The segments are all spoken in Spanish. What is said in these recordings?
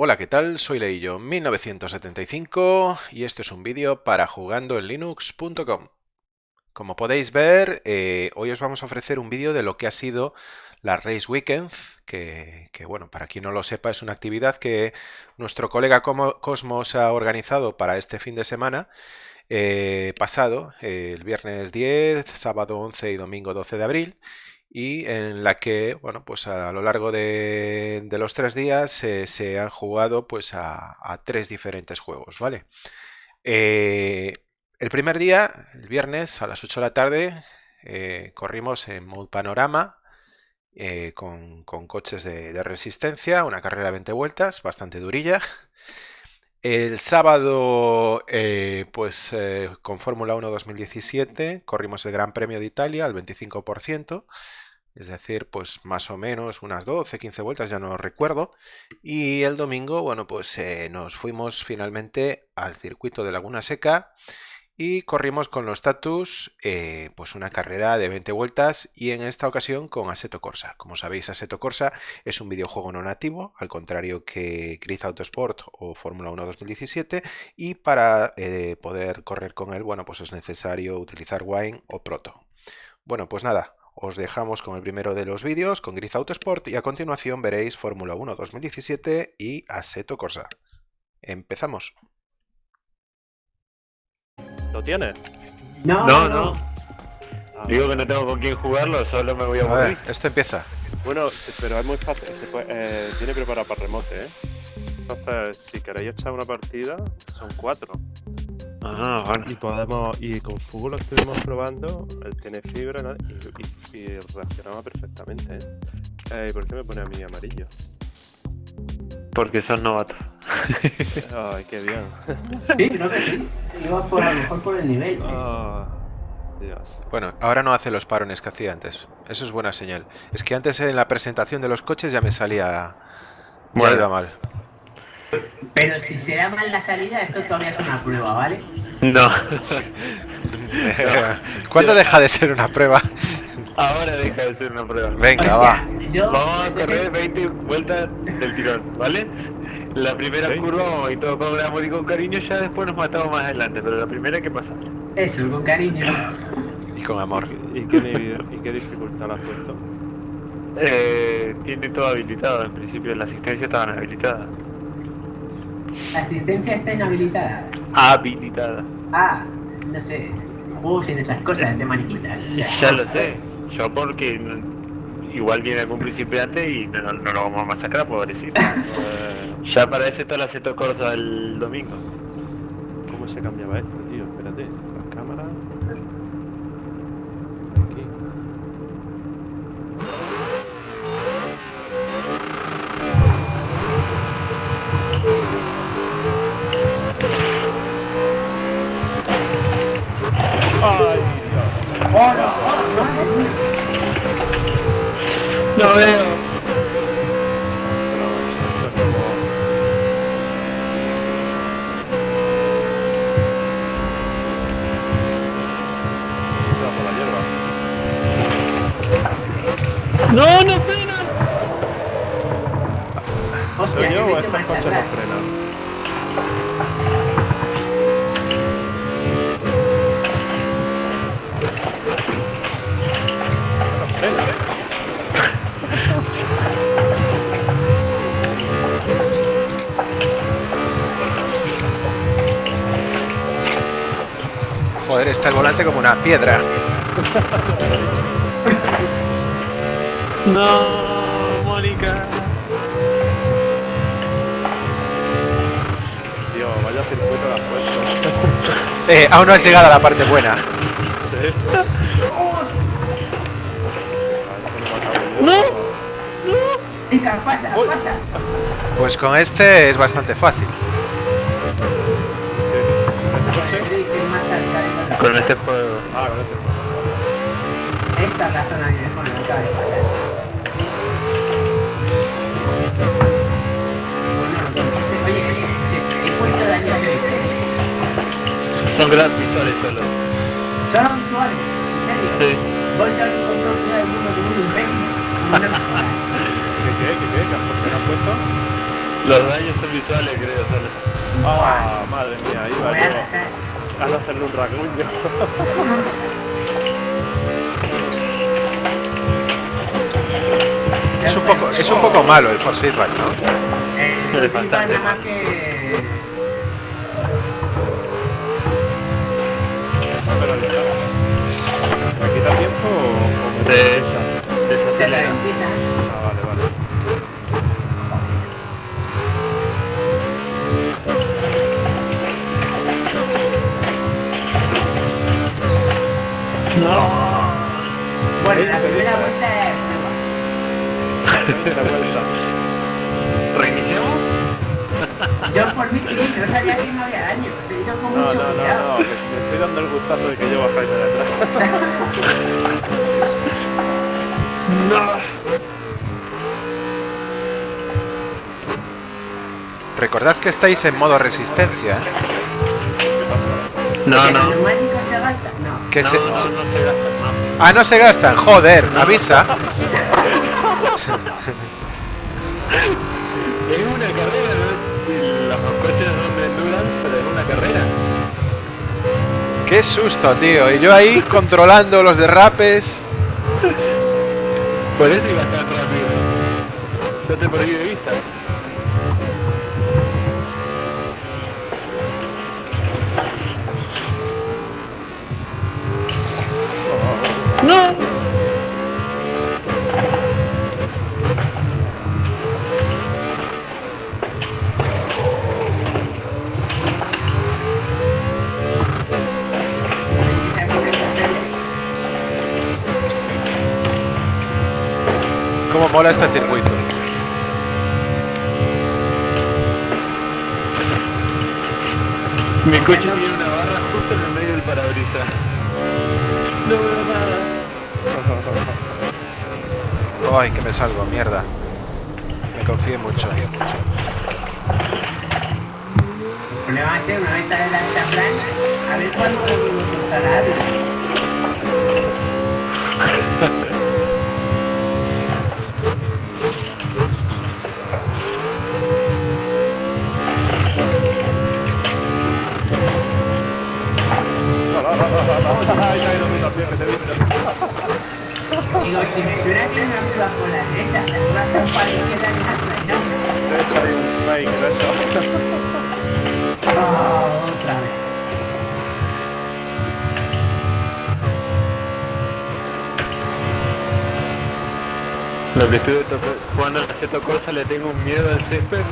Hola, ¿qué tal? Soy Leillo 1975 y este es un vídeo para jugandoenlinux.com. Como podéis ver, eh, hoy os vamos a ofrecer un vídeo de lo que ha sido la Race Weekend, que, bueno, para quien no lo sepa, es una actividad que nuestro colega Cosmos ha organizado para este fin de semana eh, pasado, el viernes 10, sábado 11 y domingo 12 de abril, y en la que, bueno, pues a lo largo de, los tres días se han jugado pues a, tres diferentes juegos, ¿vale? Eh, el primer día, el viernes a las 8 de la tarde, eh, corrimos en Mode Panorama eh, con, coches de, resistencia, una carrera de 20 vueltas, bastante durilla. El sábado, pues con Fórmula 1 2017, corrimos el Gran Premio de Italia al 25% es decir, pues más o menos unas 12, 15 vueltas, ya no recuerdo. Y el domingo, bueno, pues eh, nos fuimos finalmente al circuito de Laguna Seca y corrimos con los status eh, pues una carrera de 20 vueltas y en esta ocasión con Assetto Corsa. Como sabéis, Assetto Corsa es un videojuego no nativo, al contrario que Grid Autosport o Fórmula 1 2017 y para eh, poder correr con él, bueno, pues es necesario utilizar Wine o Proto. Bueno, pues nada, os dejamos con el primero de los vídeos, con Grid Autosport, y a continuación veréis Fórmula 1 2017 y Assetto Corsa. ¡Empezamos! ¿Lo tienes? No, no. no. Ah. Digo que no tengo con quién jugarlo, solo me voy a morir. esto empieza. Bueno, pero es muy fácil. Se eh, tiene preparado para remote, ¿eh? Entonces, si queréis echar una partida, son cuatro. Ah, y podemos, y con Fugo lo estuvimos probando, él tiene fibra y, reaccionaba perfectamente. ¿eh? ¿eh? ¿Por qué me pone a mí amarillo? Porque son novatos. Ay, qué bien. Sí, creo que sí. Iba por, a lo mejor por el nivel. Oh, Dios. Bueno, ahora no hace los parones que hacía antes. Eso es buena señal. Es que antes en la presentación de los coches ya me salía... Ya iba mal. Pero si se da mal la salida, esto todavía es una prueba, ¿vale? No. ¿Cuándo deja de ser una prueba? Ahora deja de ser una prueba. Venga, va. Vamos a correr 20 vueltas del tirón, ¿vale? La primera curva y todo con amor y con cariño, ya después nos matamos más adelante, pero la primera que pasa. Eso, con cariño. Y con amor. ¿Y qué, y qué dificultad la has puesto? Eh, tiene todo habilitado, en principio las asistencias estaban habilitadas. La asistencia está inhabilitada. Habilitada. Ah, no sé. Juegos sin esas cosas de maniquitas. ya lo sé. Yo porque igual viene algún principiante y no, lo vamos a masacrar, pobrecito. ya para ese todo la Seto Corsa el domingo. ¿Cómo se cambiaba esto, tío? Espérate. Piedra. no, Mónica. Tío, vaya circuito la puesto. eh, aún no has llegado a la parte buena. Sí. No. Venga, pasa, pasa. Pues con este es bastante fácil. Con este juego. Ah, con este juego. Esta es la zona que mejor me cae. Oye, oye, ¿qué puesto de año Son grandes visuales solo. ¿Solo visuales? ¿En serio? Sí. Voy a encontrar una de uno de un imbécil. ¿Qué qué? ¿Qué qué? ¿Qué has puesto? Los daños son visuales, creo, solo. Ah, madre mía, iba Voy a yo a hacerle un rasguño. poco, es un poco malo el force feedback, ¿no? Eh, Es bastante ¿Me quita tiempo o, me? Se Desacelera. Ah, vale, vale. Bueno, Ahí la primera vuelta Veinte vueltas. ¿Reiniciamos? Yo por mí sí, no sabía que no había daño. Se hizo con No, mucho no, no, cuidado. no, que me estoy dando el gustazo de que llevo a Jaime detrás. No. Recordad que estáis en modo resistencia, ¿eh? ¿Qué pasa? No, ¿Que no. No. Que no, se- no, se- no. Ah, no se gastan, joder, avisa. Es una carrera, ¿no? Los coches son de endurance, pero es una carrera. Qué susto, tío. Y yo ahí controlando los derrapes. Por eso iba tan rápido. Yo te perdí de vista. No. Cómo mola este circuito. Coche tiene una barra justo en el medio del parabrisas. No veo nada. Ay, que me salgo, mierda. Me confié mucho. El problema va a ser una vez sale la esta plana, a ver cuándo lo cortará. Ay, ay, no me lo pierdes, te he visto. Digo, si me suena que por la derecha, la está un fake eso. Oh, otra vez. Lo que estuve toca- jugando al Seto Corsa le tengo un miedo al césped.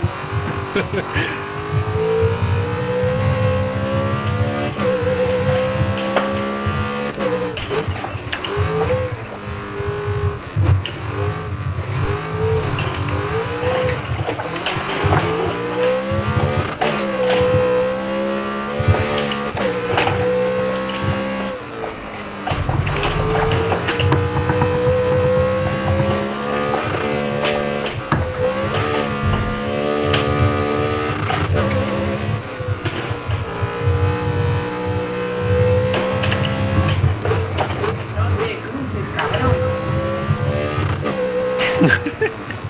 No te cruces, cabrón.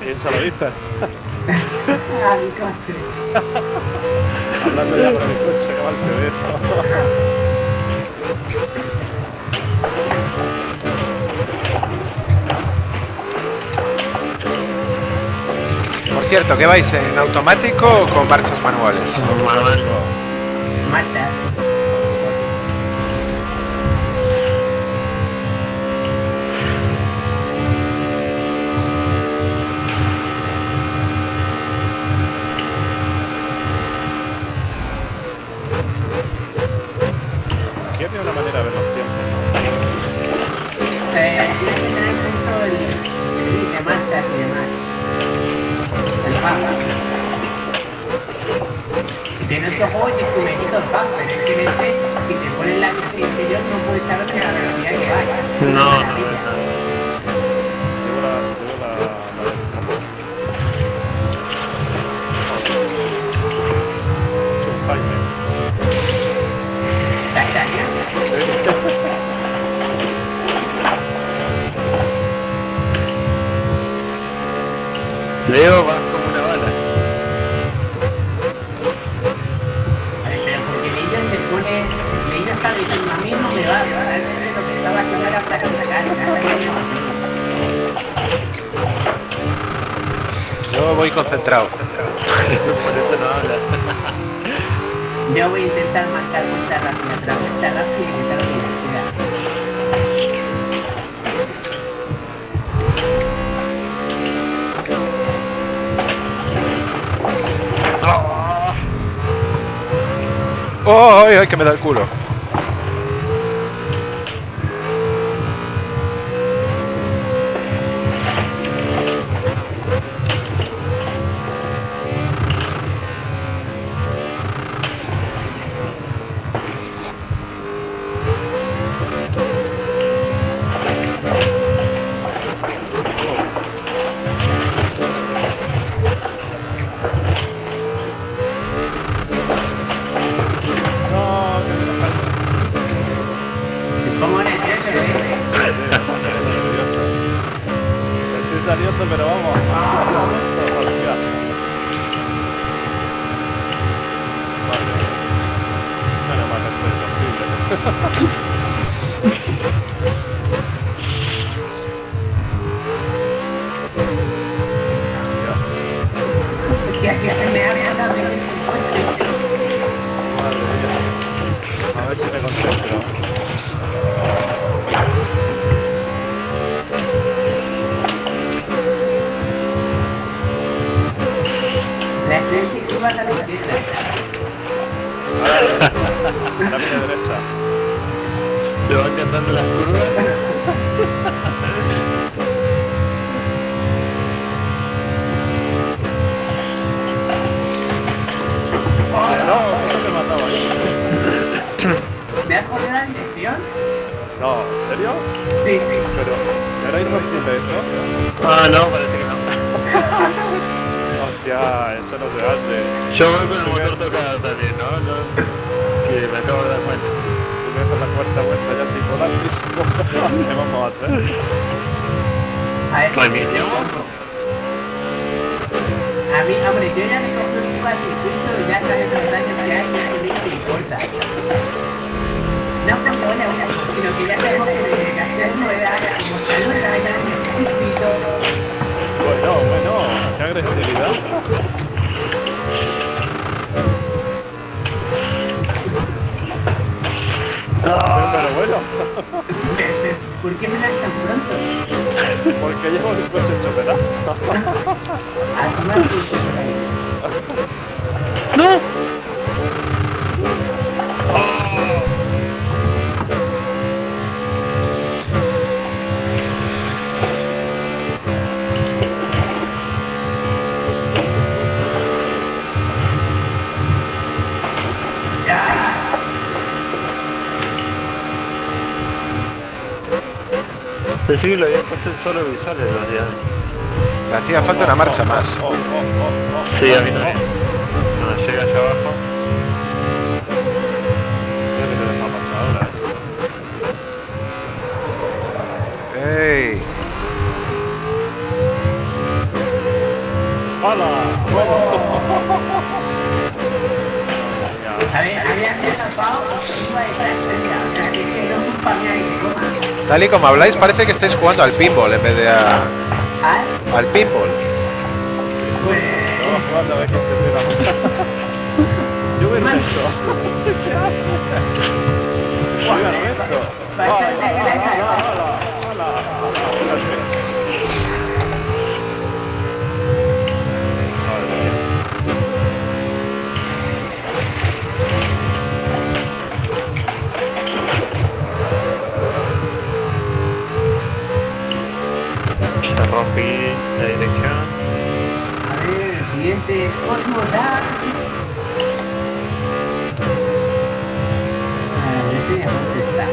¿Quién se lo viste? Coche. Hablando ya por mi coche, que mal te veo. Por cierto, ¿qué vais en automático o con marchas manuales? Manual. Marcha. El coche. Madre mía. A ver si me concentro. La vas a mía derecha. Se van cantando las curvas. No, eso te mataba. ¿Me has jodido la dirección? No, ¿en serio? Sí, sí. Pero, ¿era irrompible esto? Ah, no, parece que Hostia, eso no se hace. Yo voy con el motor tocado también, ¿no? no que me acabo de dar cuenta. Haces la cuarta vuelta ya sin volar mismo. ¿Qué vamos a? A. A mí, hombre, yo ya me cogí un al circuito y ya sabes los daños que hay y a mí me importa. No porque vaya una sino que ya sabemos que de gastar ruedas, como salud la vaina el circuito, Bueno, bueno, agresividad. Pero, pero bueno, ¿por qué me das tan pronto? porque llevo el coche hecho pedazo. Pensé que lo había puesto en solo visuales los días. Me hacía falta una marcha más. Sí, a mí también. No, llega allá abajo. Mira que te deja pasar ahora, eh. ¡Ey! ¡Hala! Tal y como habláis, parece que estáis jugando al pinball en vez de a- ¿Ah? al pinball. Yo veo esto. Oiga, esto. Bastante ¡Hala, grasa, hala, ¿no? hala, hala, hala! Espérate. Madre mía. Ya rompí la dirección. A ver, el siguiente es Cosmos Dark. A ver, este ya dónde está.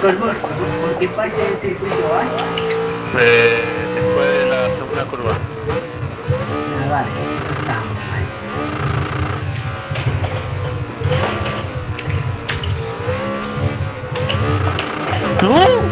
Cosmos, ¿por qué parte del circuito vas? Eh, después de la segunda curva. Ah, vale, Cool.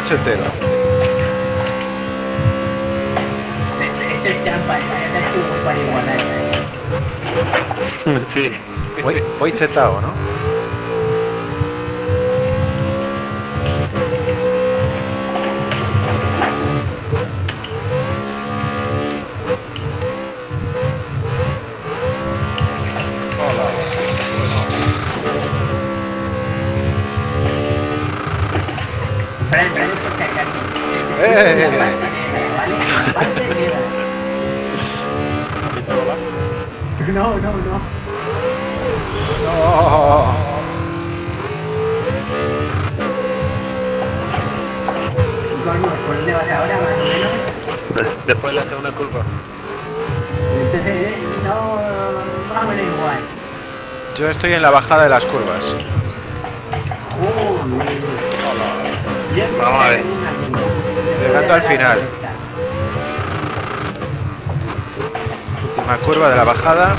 cochetero. Voy chetado, ¿no? Después le hace una culpa. No, igual. Yo estoy en la bajada de las curvas. Vamos a ver. Llegando al final. Última curva de la bajada.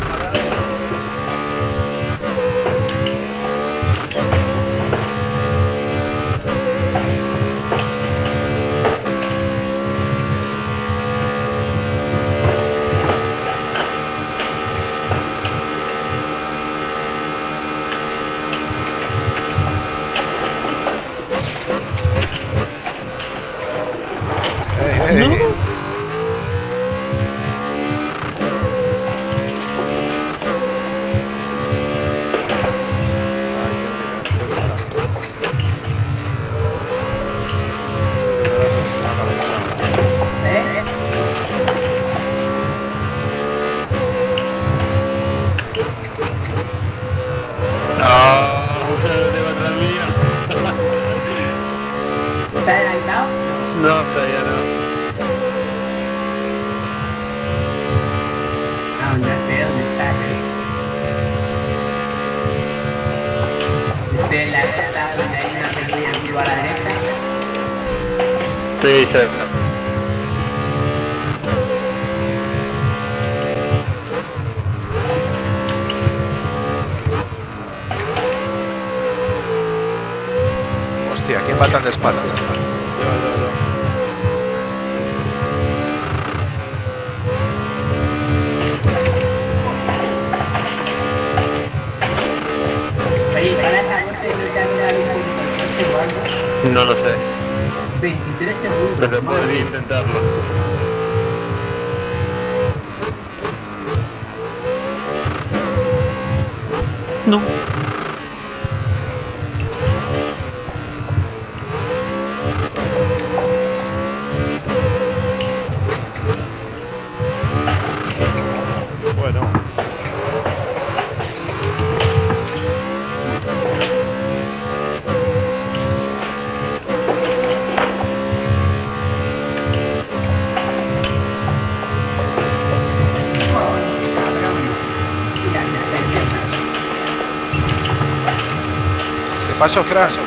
sofrer.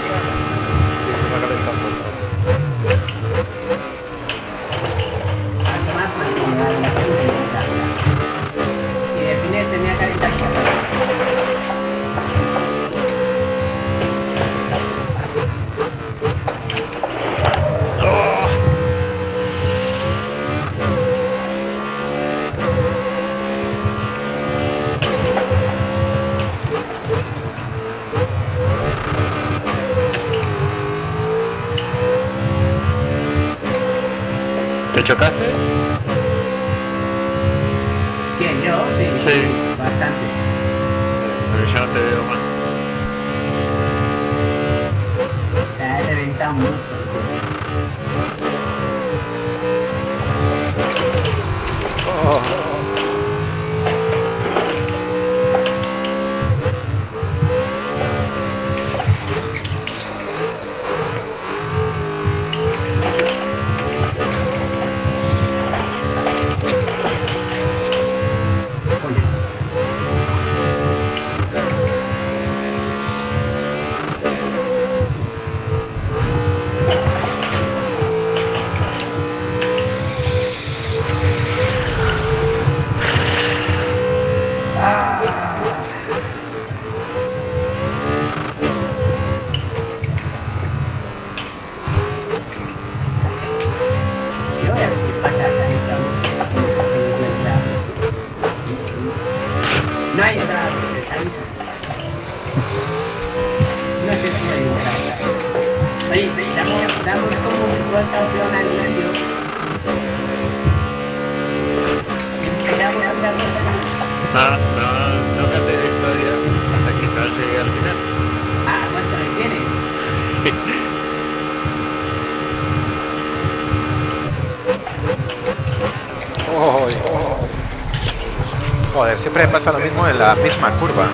Siempre me pasa lo mismo en la misma curva.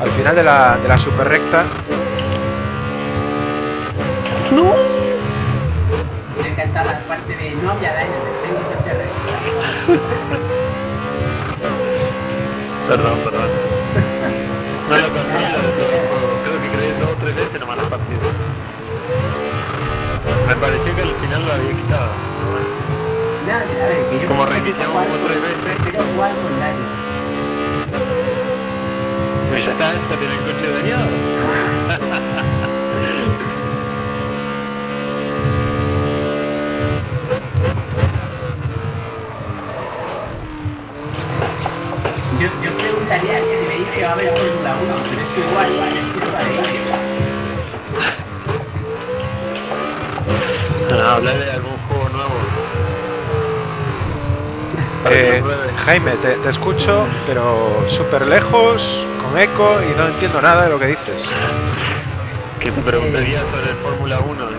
Al final de la, de la super recta. Me encanta la parte de no. Perdón, perdón. No lo controlo de todo el juego. Creo que creé dos o tres veces nomás la partida. Me pareció que al final lo había quitado. pero bueno. No, a ver, que yo Como reiniciamos como tres veces. Daño. Pues ya está, ya tiene el coche dañado. Yo, yo preguntaría si me dice que va a haber Fórmula 1, pero es que igual, igual, es culpa de ellos. No, hablar de algún juego nuevo. Para que Eh. Jaime, te, te escucho, pero súper lejos, con eco y no entiendo nada de lo que dices. Que te preguntaría sobre el Fórmula 1. dice.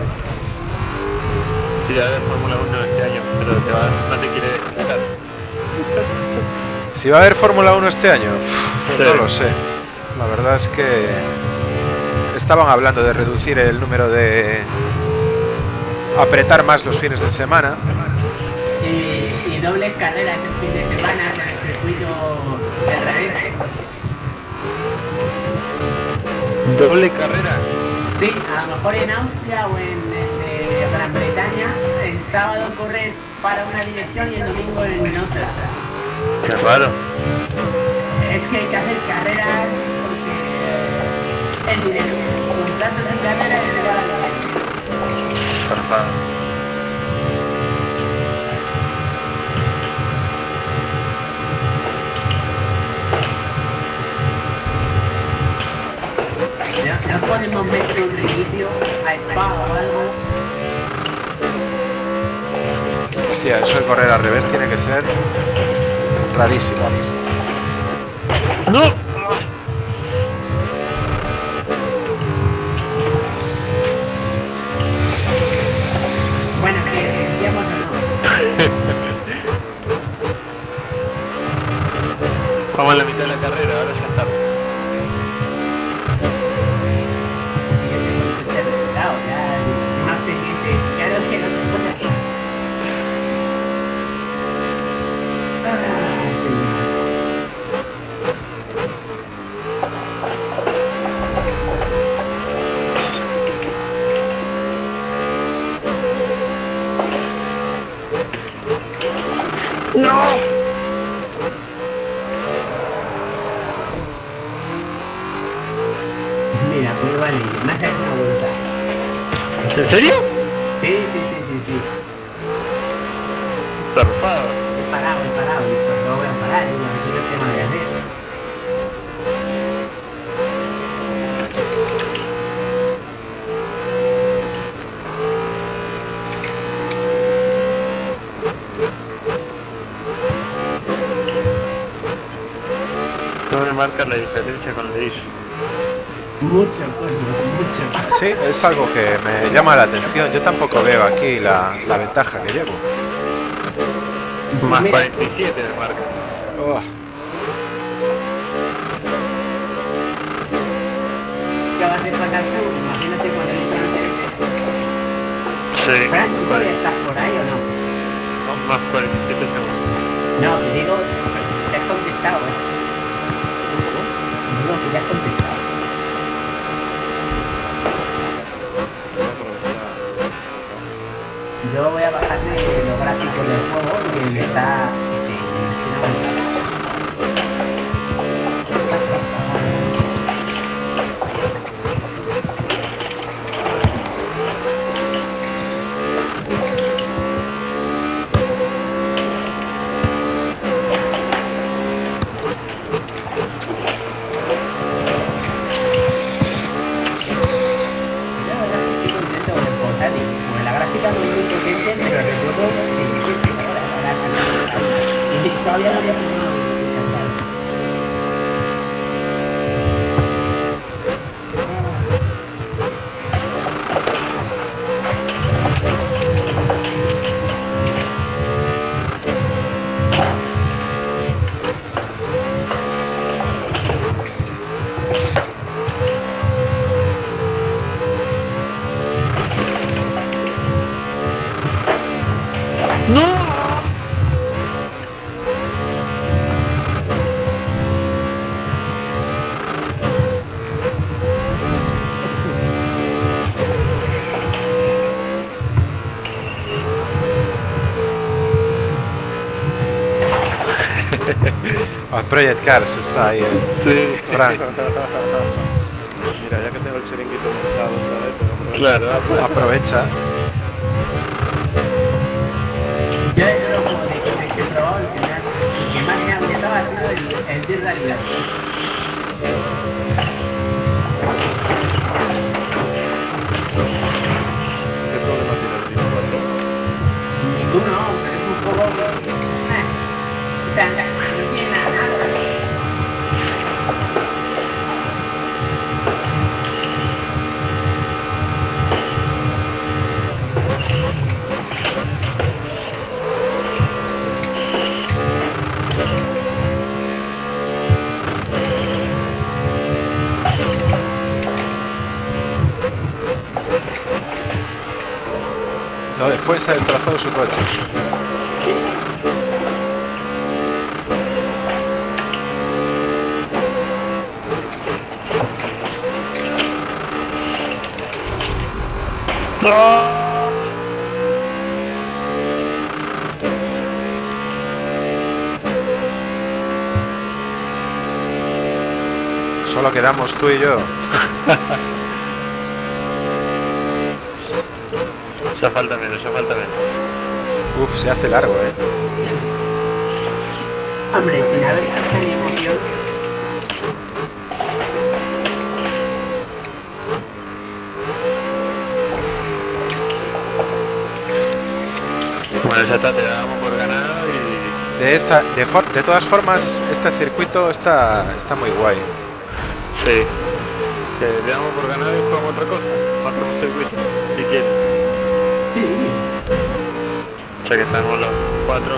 Si va a haber Fórmula 1 este año, pero te va- no te quiere explicar. Si va a haber Fórmula 1 este año, Uf, Sí. no lo sé. La verdad es que estaban hablando de reducir el número de... apretar más los fines de semana. Dobles carreras el fin de semana en el circuito de revés. Doble carrera. Sí, a lo mejor en Austria o en, en, eh, Gran Bretaña, el sábado corren para una dirección y el domingo en otra. Qué raro. Es que hay que hacer carreras porque el dinero, contratos y carreras se van a no podemos meter un reinicio a Spa o algo. Hostia, eso de correr al revés tiene que ser rarísimo. ¡No! Bueno, que decíamos o no. Vamos a la mitad de la carrera, ahora ya está. Y yo tengo que ser resultado, ya más pendiente. Claro es que no te cosas. Ah, sí. Mira, pues vale, me hace una voluntad. ¿En serio? Sí, sí, sí, sí, sí. Zarpado. He parado, he parado, no voy a parar, digo, a ver qué tengo que hacer. No me marca la diferencia con el Ish. Mucho, Cosmo, mucho. Sí, es algo que me llama la atención. Yo tampoco veo aquí la, la ventaja que llevo. Más Mira, 47 me marca. Oh. Sí. Fran, ¿tú todavía estás por ahí o no? No, más 47 segundos. No, te digo, te has contestado, ¿eh? Digo que ya has contestado. Yo voy a bajarme los gráficos del juego y el está. El Project Cars está ahí. eh. Sí, Frank, Mira, ya que tengo el chiringuito montado, ¿sabes? Claro. aprovecha. Yo lo que me ha- sido el, el Se ha destrozado su coche. Solo quedamos tú y yo. Ya falta menos, ya falta menos. Uf, se hace largo, eh. Hombre, sin haber hecho ni emoción, Bueno, ya está, te damos por ganado y. De esta, de, for- de todas formas, este circuito está, está muy guay. Sí. Te damos por ganado y jugamos otra cosa. Otro circuito, si quieres. Sí. Ya que estamos los cuatro.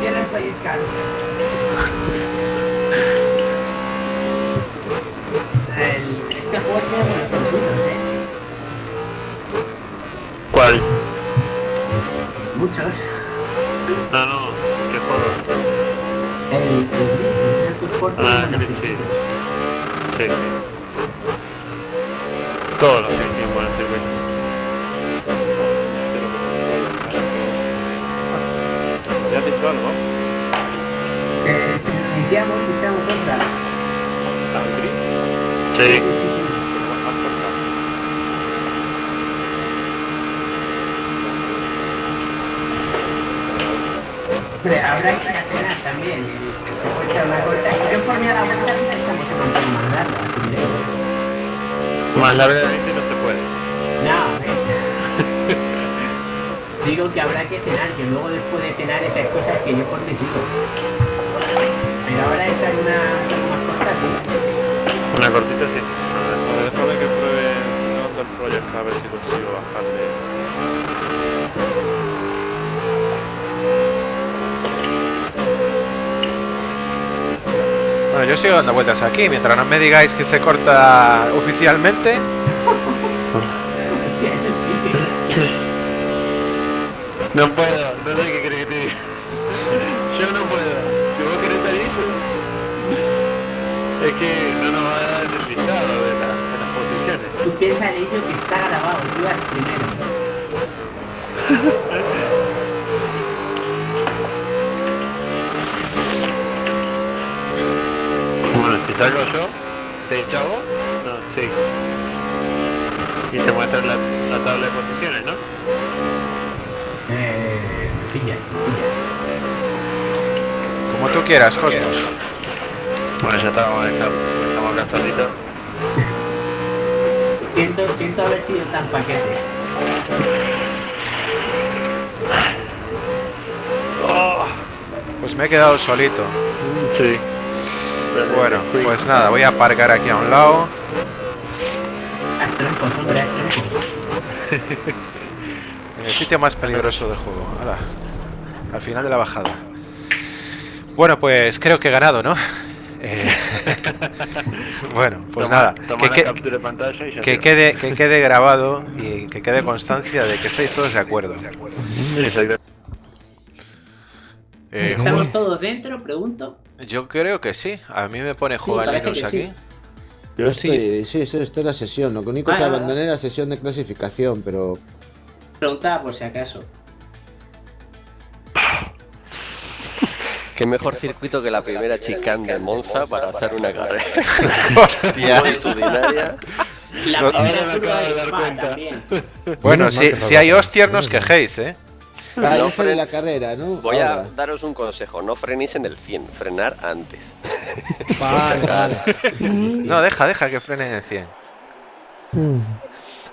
Tiene el Project Cars. El- este juego tiene buenos eh. ¿Cuál? Muchos. No, no, ¿qué juego? El, tiene Ah, sí. Sí. Todos los que tienen buenos circuitos. ¿Ya has dicho algo? Eh, nos iniciamos, echamos otra. Sí. Habrá que cenar también. y Se puede una corta. Y yo por mí a la vuelta un montón más larga. Más larga de 20 no se puede. No. Digo que habrá que cenar, que luego después de cenar esas cosas que yo por mí sigo. Ahora echar una más corta sí. Una cortita sí. A ver. Déjame que pruebe el del Project a ver si consigo bajarle. Bueno, yo sigo dando vueltas aquí. Mientras no me digáis que se corta oficialmente, es. No puedo, no sé qué querés que te diga. Yo no puedo. Si vos querés salir, es que no nos va a dar el listado de, la- de las piensas en ello que está grabado, tú vas primero. Bueno, si salgo yo, ¿te echa vos? No, sí. Y te muestra la, la tabla de posiciones, ¿no? Eh, pilla, pilla. como tú quieras, Cosmos. Bueno, ya estamos, estamos acá solitos. Siento, siento haber sido tan paquete. Oh, Pues me he quedado solito. Sí. Bueno, pues nada, voy a aparcar aquí a un lado. En el sitio más peligroso del juego. Hala, Al final de la bajada. Bueno, pues creo que he ganado, ¿no? Eh, bueno, pues Toma- nada. toma Que, la que- captura de pantalla y ya que está. quede, que quede grabado y que quede constancia de que estáis todos de acuerdo. Exacto. Eh, ¿Estamos todos dentro? Pregunto. yo creo que sí. A mí me pone jugar Linux que aquí. sí. Yo estoy, sí, sí, estoy en la sesión. Lo único Vale, que abandoné la sesión de clasificación, pero Preguntaba por si acaso. Qué mejor circuito que la primera chicane de Monza para hacer una carrera Hostia. La No- primera Ahora me acabo de de dar cuenta. también. Bueno, si, si hay hostias, no os quejéis, ¿eh? Ah, No fren- la carrera, ¿no? Voy a daros un consejo, no frenéis en el 100, frenar antes. Vale. No, deja, deja que frene en el 100.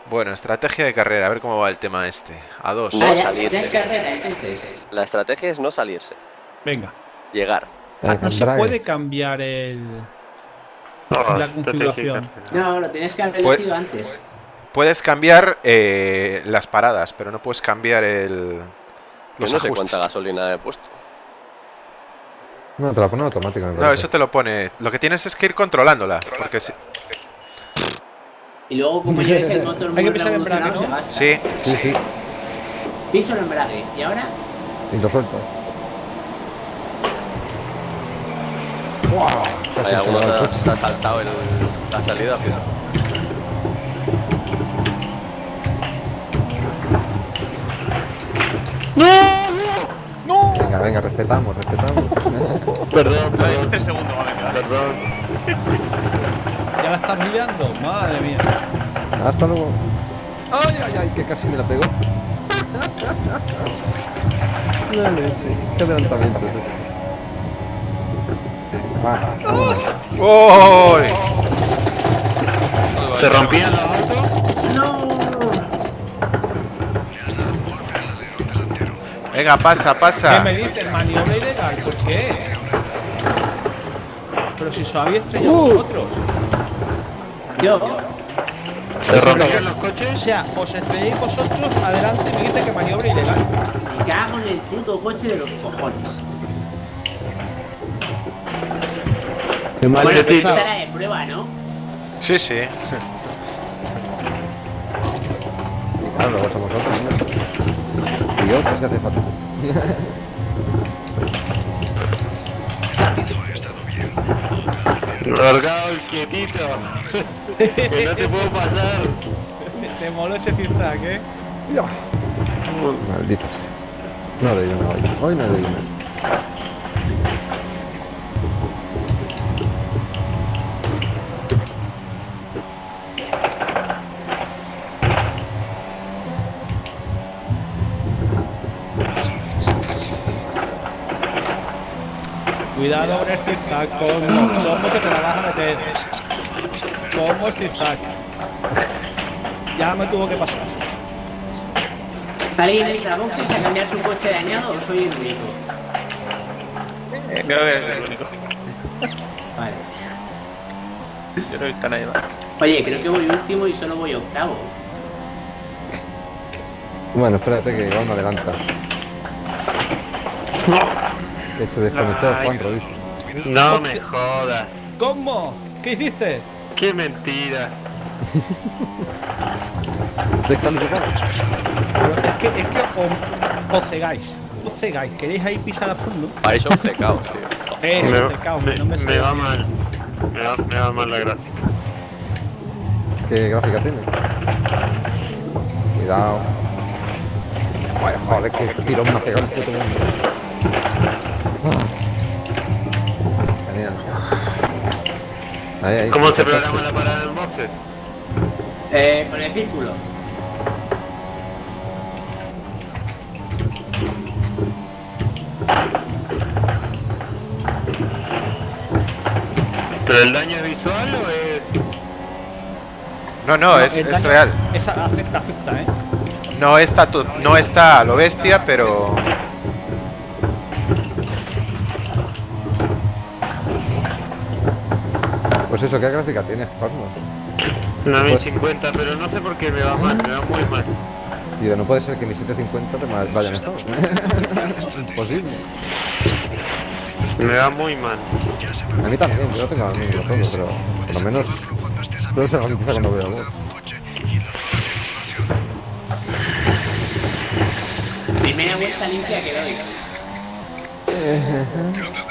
Bueno, estrategia de carrera, a ver cómo va el tema este. A dos. No Ah, ya, salirse. ya es carrera, entonces. La estrategia es no salirse, Venga. Llegar. Ah, no se puede cambiar el. No, La configuración. No, lo tienes que haber elegido antes. Puedes cambiar eh, las paradas, pero no puedes cambiar el, Yo los no sé cuánta gasolina he puesto. No, te la pone automática. me No, eso te lo pone. Lo que tienes es que ir controlándola. Porque si... Y luego, como yo dejé el motor Hay muy que pisar el embrague, ¿no? Sí, Sí, sí. Piso el embrague. ¿Y ahora? Y lo suelto. Hay el que se ha saltado el- la salida. pero- Venga, venga, respetamos, respetamos. Perdón, perdón. Perdón. ¿Ya la estás liando? Madre mía. Hasta luego. Ay, ay, ay, que casi me la pegó. La leche. Qué adelantamiento. ¡Uy! ¿Se rompían los autos? Venga, pasa, ¿Qué pasa. me dices? Maniobra ilegal. ¿Por qué? Pero si os habéis estrellado Uh. vosotros. Yo. ¿Se rompían los O coches? sea, os estrelláis vosotros adelante y me dice que maniobra ilegal. Me cago en el puto coche de los cojones. Qué mal Bueno, empezado. Esta era de prueba, ¿no? Sí, sí. Y claro, luego somos otros. ¿no? Y otros si hace falta. Largado y quietito. que no te puedo pasar. Te moló ese zigzag, ¿eh? Maldito. No le digo nada hoy. Hoy no le digo nada. Cuidado con el zigzag, ¿cómo? ¿Cómo que te la vas a meter? ¿Cómo el zigzag? Ya me tuvo que pasar. ¿Alguien entra a boxes a cambiar su coche dañado o soy el único? Eh, creo que es el único. Vale. Yo creo que está nadie más. Oye, creo que voy último y solo voy octavo. Bueno, espérate que igual me adelanta. Que se desconectó el Juan dice. No me jodas. ¿Cómo? ¿Qué hiciste? Qué mentira. Descalificado. Pero es que, es que o, o cegáis. O cegáis. ¿Queréis ahí pisar a fondo? Para eso cecaos, tío. Eso, Me, cecaos, me- no me me va bien. mal. Me va, me va mal la gráfica. ¿Qué gráfica tiene? Cuidado. Vaya, joder, que este tirón me ha pegado el puto mundo. Ahí, ahí. ¿Cómo se programa la parada en boxes? Eh, con el círculo. ¿Pero el daño es visual o es.? No, no, es, es real. Esa afecta, afecta, ¿eh? No está, tu- no está a lo bestia, pero... Pues eso, ¿qué gráfica tienes, Cosmos? Una Pues- 1050, pero no sé por qué me va mal, me va muy mal. Y de no puede ser que mi 750 te vaya mejor. Imposible. Me va muy mal. A mí también, yo tengo al mínimo todo, pero por lo menos creo que se garantiza cuando veo algo. Primera vuelta limpia que doy.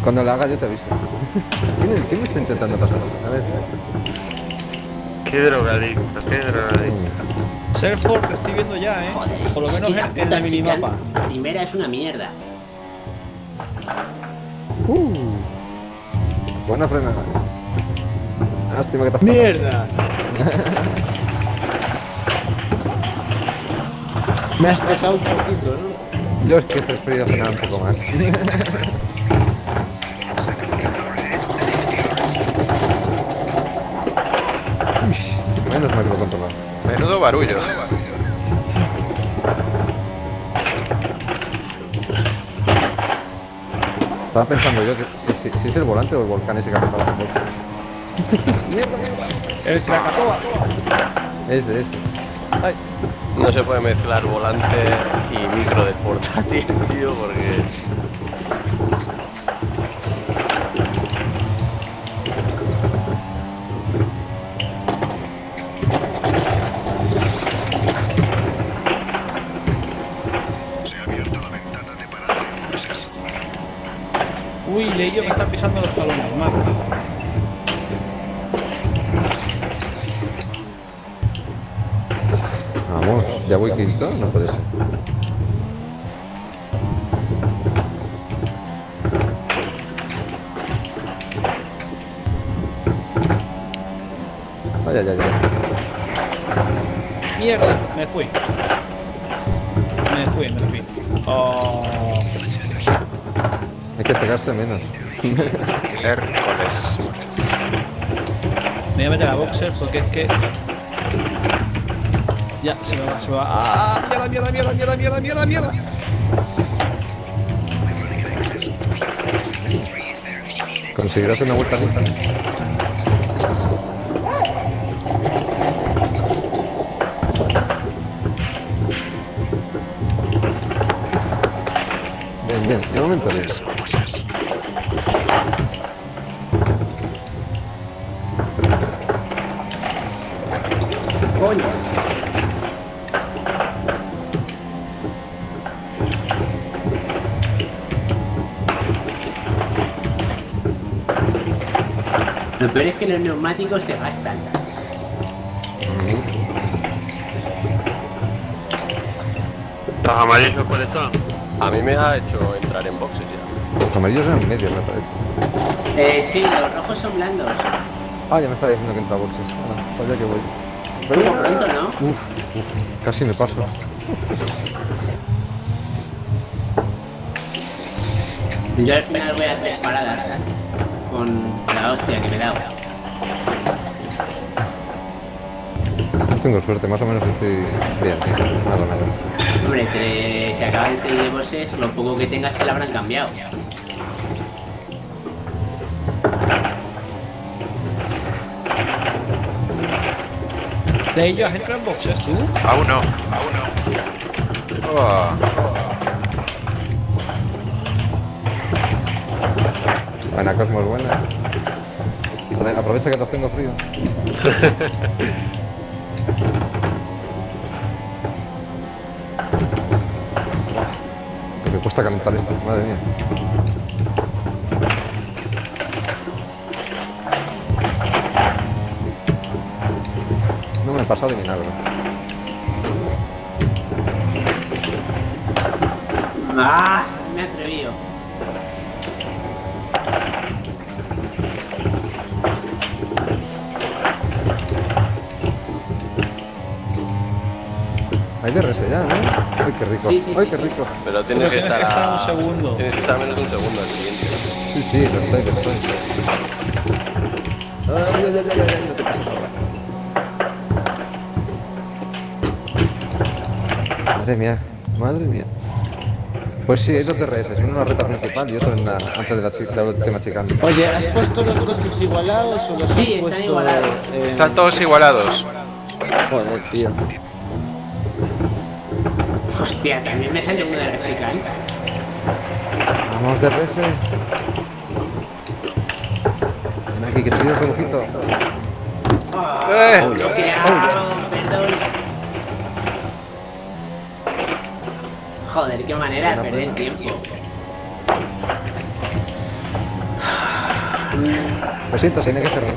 Cuando la haga yo te aviso. ¿Quién, quién me está intentando pasar? A ver. Qué drogadicto, qué drogadicto. Selford te estoy viendo ya, ¿eh? Joder, Por lo es menos la en, el minimapa. Primera es una mierda. Uh, buena frenada. Lástima que te has ¡Mierda! Me has dejado un poquito, ¿no? Yo es que he preferido frenar un poco más. Uy, Menos mal que lo he controlado. Menudo barullo. Estaba pensando yo que si, si- si es el volante o el volcán ese que ha pasado. El Krakatoa. Ese, ese. No se puede mezclar volante y micro de portátil, tío, porque... Pegarse menos. Hércules. me voy a meter a boxer porque es que. Ya, se me va, se me va. ¡Ah! ¡Mierda, mierda, mierda, mierda, mierda, mierda, mierda! Conseguirás una vuelta lenta. Bien, bien, de momento bien. Lo peor es que los neumáticos se gastan. ¿Los amarillos cuáles son? A mí me ha hecho entrar en boxes ya. Los amarillos eran medios, me parece. Eh, sí, los rojos son blandos. Ah, ya me estaba diciendo que entra boxes. Ahora, para allá que voy. Como pronto, ¿no? Uf, uf, casi me paso. Yo al final voy a tres paradas con la hostia que me he dado. No tengo suerte, más o menos estoy bien, sí, más o menos. Hombre, que se acaba de salir de bosses, lo poco que tengas te lo habrán cambiado. De ellos has entrado en boxes tú. Aún no, aún no. Oh, Buena, Cosmos, buena. Aprovecha que los tengo frío. Me cuesta calentar esto, madre mía. No me he pasado de milagro. Rico. Sí, sí, Ay, qué sí. rico. Pero tienes que estar a... un segundo. Tienes que estar menos de un segundo al siguiente. Sí, sí, lo estoy, lo estoy. Ay, ay, ay, ay, ay, no te pases ahora. Madre mía, madre mía. Pues sí, hay dos DRS, uno en la ruta principal y otro en la, antes de la, chi- de la última chicana. Oye, ¿has puesto los coches igualados o los Sí, has están puesto...? igualados. eh, Están todos igualados. Joder, tío. Hostia, también me sale una de las chicas. ¿eh? Vamos DRS. Ven aquí, que te pido un relojito. ¡Eh! Perdón. Joder, qué manera de perder tiempo. Lo siento, tiene que cerrar.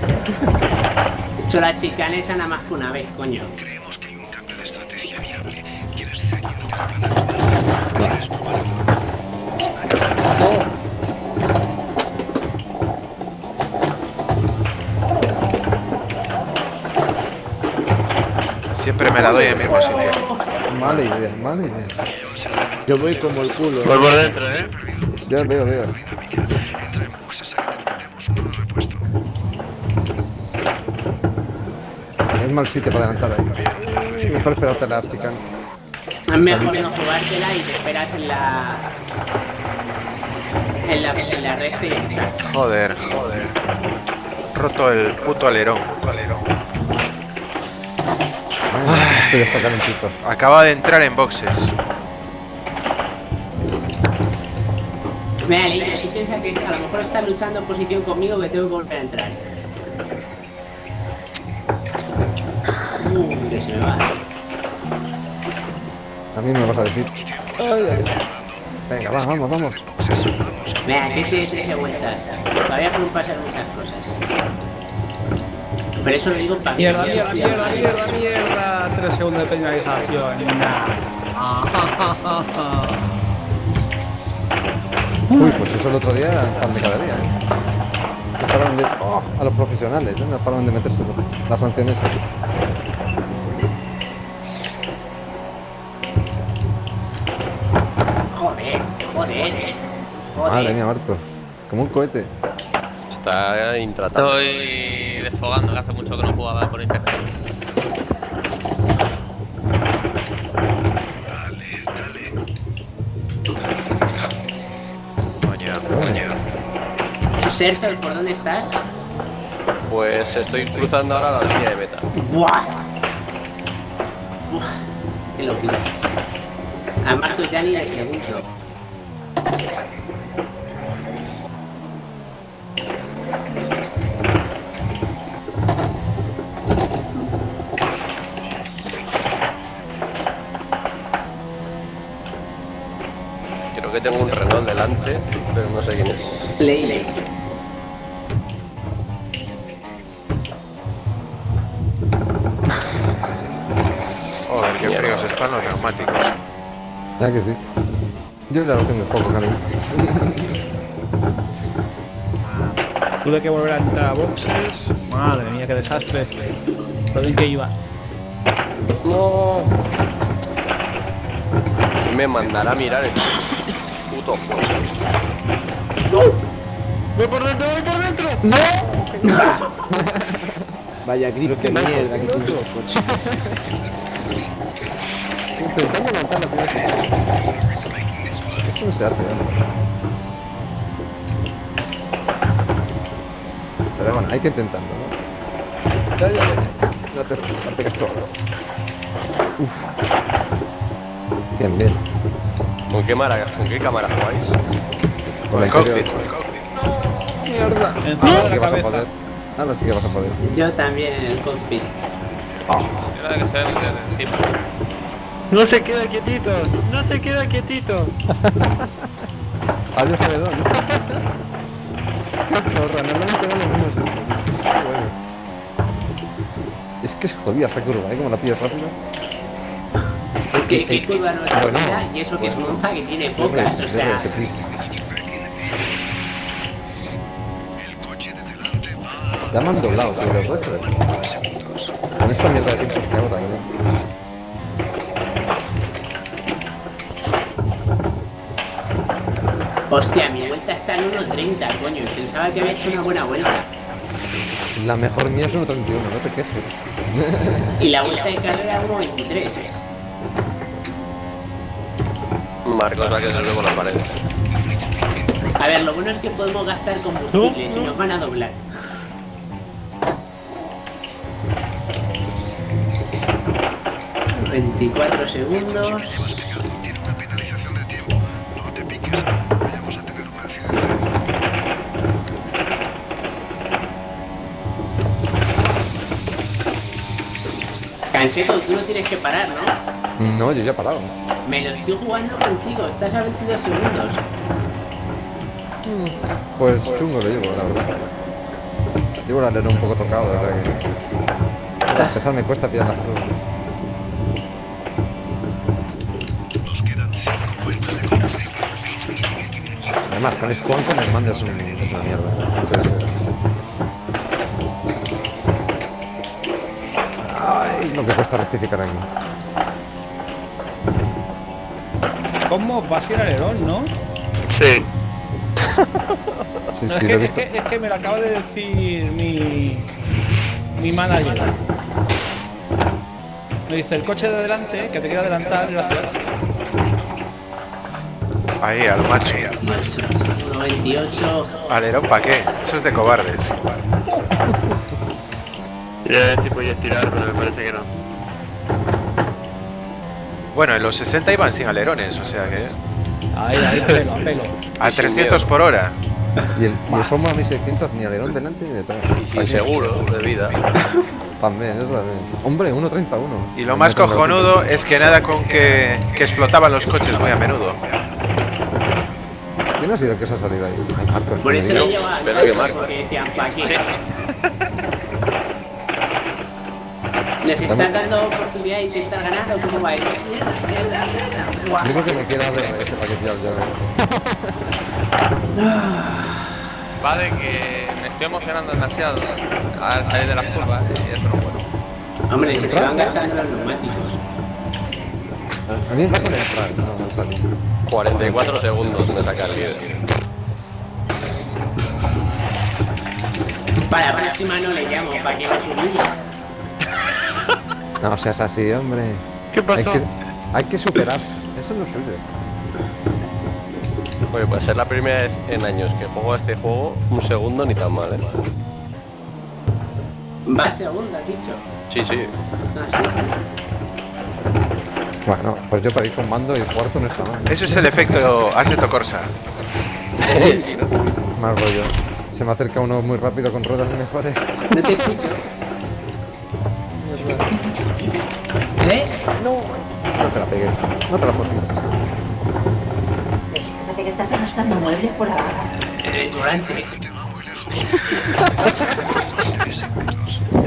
He hecho la chicana esa nada más que una vez, coño. Me la doy en el mismo sitio. Mala idea, mala idea. Yo voy como el culo. Voy por dentro, ¿eh? Ya veo, veo. Es mal sitio para adelantar ahí. Mejor esperarte a las chicas. Es mejor no jugártela y te esperas en la. En la, en la ya está. Joder, joder. Roto el puto alerón. Está calentito. Acaba de entrar en boxes. Mira, Leite, tú piensas que a lo mejor estás luchando en posición conmigo que tengo que volver a entrar. Uh, que se me va. A mí me vas a decir. Ay, ay, ay. Venga, va, vamos, vamos. Mira, sí, sí, 13 vueltas. Todavía pueden pasar muchas cosas. Pero eso lo digo para Mierda, mierda, mierda, mierda, mierda. Tres segundos de penalización. Uy, pues eso el otro día, pan de cada día. ¿eh? De... oh, a los profesionales, ¿eh? no paraban de meterse las sanciones aquí. Joder, joder. Madre Joder. mía, Marcos. Como un cohete. Está intratable. Estoy desfogando, que hace mucho que no jugaba por internet. Sergio, ¿por dónde estás? Pues estoy cruzando ahora la línea de meta. ¡Buah! Buah, ¡Qué locura! A Marcos ya ni le pregunto. Creo que tengo un Renault delante, pero no sé quién es. Ley, neumáticos. Ya que sí. Yo ya lo tengo poco caliente. Tuve que volver a entrar a boxes. Madre mía, qué desastre. Lo bien que iba. No. ¿Quién me mandará a mirar el puto juego? ¡Voy por dentro, voy por dentro! Vaya grip de mierda que tiene este coche. Intentando levantar la primera Eso no se hace, ¿eh? Pero bueno, hay que intentarlo, ¿no? Ya, ya, ya. No te, no te todo. Uf. Bien, bien. ¿Con qué, mara- ¿Con qué cámara jugáis? Con El cockpit. Mierda. Ahora sí que vas a poder. Ahora sí que vas a poder. Yo también en el cockpit. Yo No se queda quietito, no se queda quietito. Adiós, Abedón. Chorra, normalmente van los mismos siempre. Qué bueno. Es que es jodida esa curva, ¿eh? Como la pillas rápido. ¿Qué, qué curva no es Bueno. rápida? Y eso que es monza que tiene pocas, o sea. Ya me han doblado, tío, los dos. Con esta mierda de pinchos que hago también. Hostia, mi vuelta está en 1.30, coño. Pensaba que había hecho una buena vuelta. La mejor mía es 1.31, no te quejes. Y la vuelta de carrera 1.23. Marcos va a que se por las paredes. A ver, lo bueno es que podemos gastar combustible si nos van a doblar. Veinticuatro segundos. Tú no tienes que parar, ¿no? No, yo ya he parado. Me lo estoy jugando contigo, estás a 22 segundos. Pues chungo lo llevo, la verdad. Llevo el alero un poco tocado, o sea que... Para empezar me cuesta pillar las cosas. Además, con el mando es, un, es una mierda. Lo que cuesta rectificar aquí. ¿Cómo vas a ir al alerón, no? Sí. Sí, No, es, sí, que, es, que, es que me lo acaba de decir mi, mi manager. Me dice, el coche de adelante, que te quiere adelantar, gracias. Ahí, al macho. 98. Alerón, ¿para qué? Eso es de cobardes. Quería ver si podía estirar, pero me parece que no. Bueno, en los 60 iban sin alerones, o sea que... Ahí, ahí, a pelo, a pelo. A sin 300 miedo. por hora. Y el, y el Fórmula 1600 ni alerón delante ni detrás. Y seguro de vida. También, eso también. Hombre, 1.31. Y lo más cojonudo es que nada con que, que explotaban los coches muy a menudo. ¿Quién ha sido el que se ha salido ahí? Marcos, Por que eso lo llevaba espera que Marcos. porque decían, ¿para qué? ¿Les estás dando oportunidad de intentar ganar o cómo va eso? Yo creo que me quiero dar ese paquete ya. Va de que me estoy emocionando demasiado al salir de las curvas y eso no puedo. Hombre, se te van gastando los neumáticos. A mí me pasa de entrar, no, no salir. 44 segundos me saca el líder. Para la próxima no le llamo, para que no se humille. No seas así, hombre. ¿Qué Hay pasó? que, hay que superarse. Eso no suyo. Oye, pues es la primera vez en años que juego a este juego, un segundo ni tan mal, ¿eh? Va segunda, has dicho. Sí, sí. Ah, sí. Bueno, pues yo para ir con mando y el cuarto no está mal. Eso es el efecto Assetto Corsa. sí, ¿no? Mal rollo. Se me acerca uno muy rápido con ruedas mejores. No te escucho. ¿Eh? No te la pegues. No te la formes. Fíjate que estás arrastrando muebles por abajo. Eh, Durante.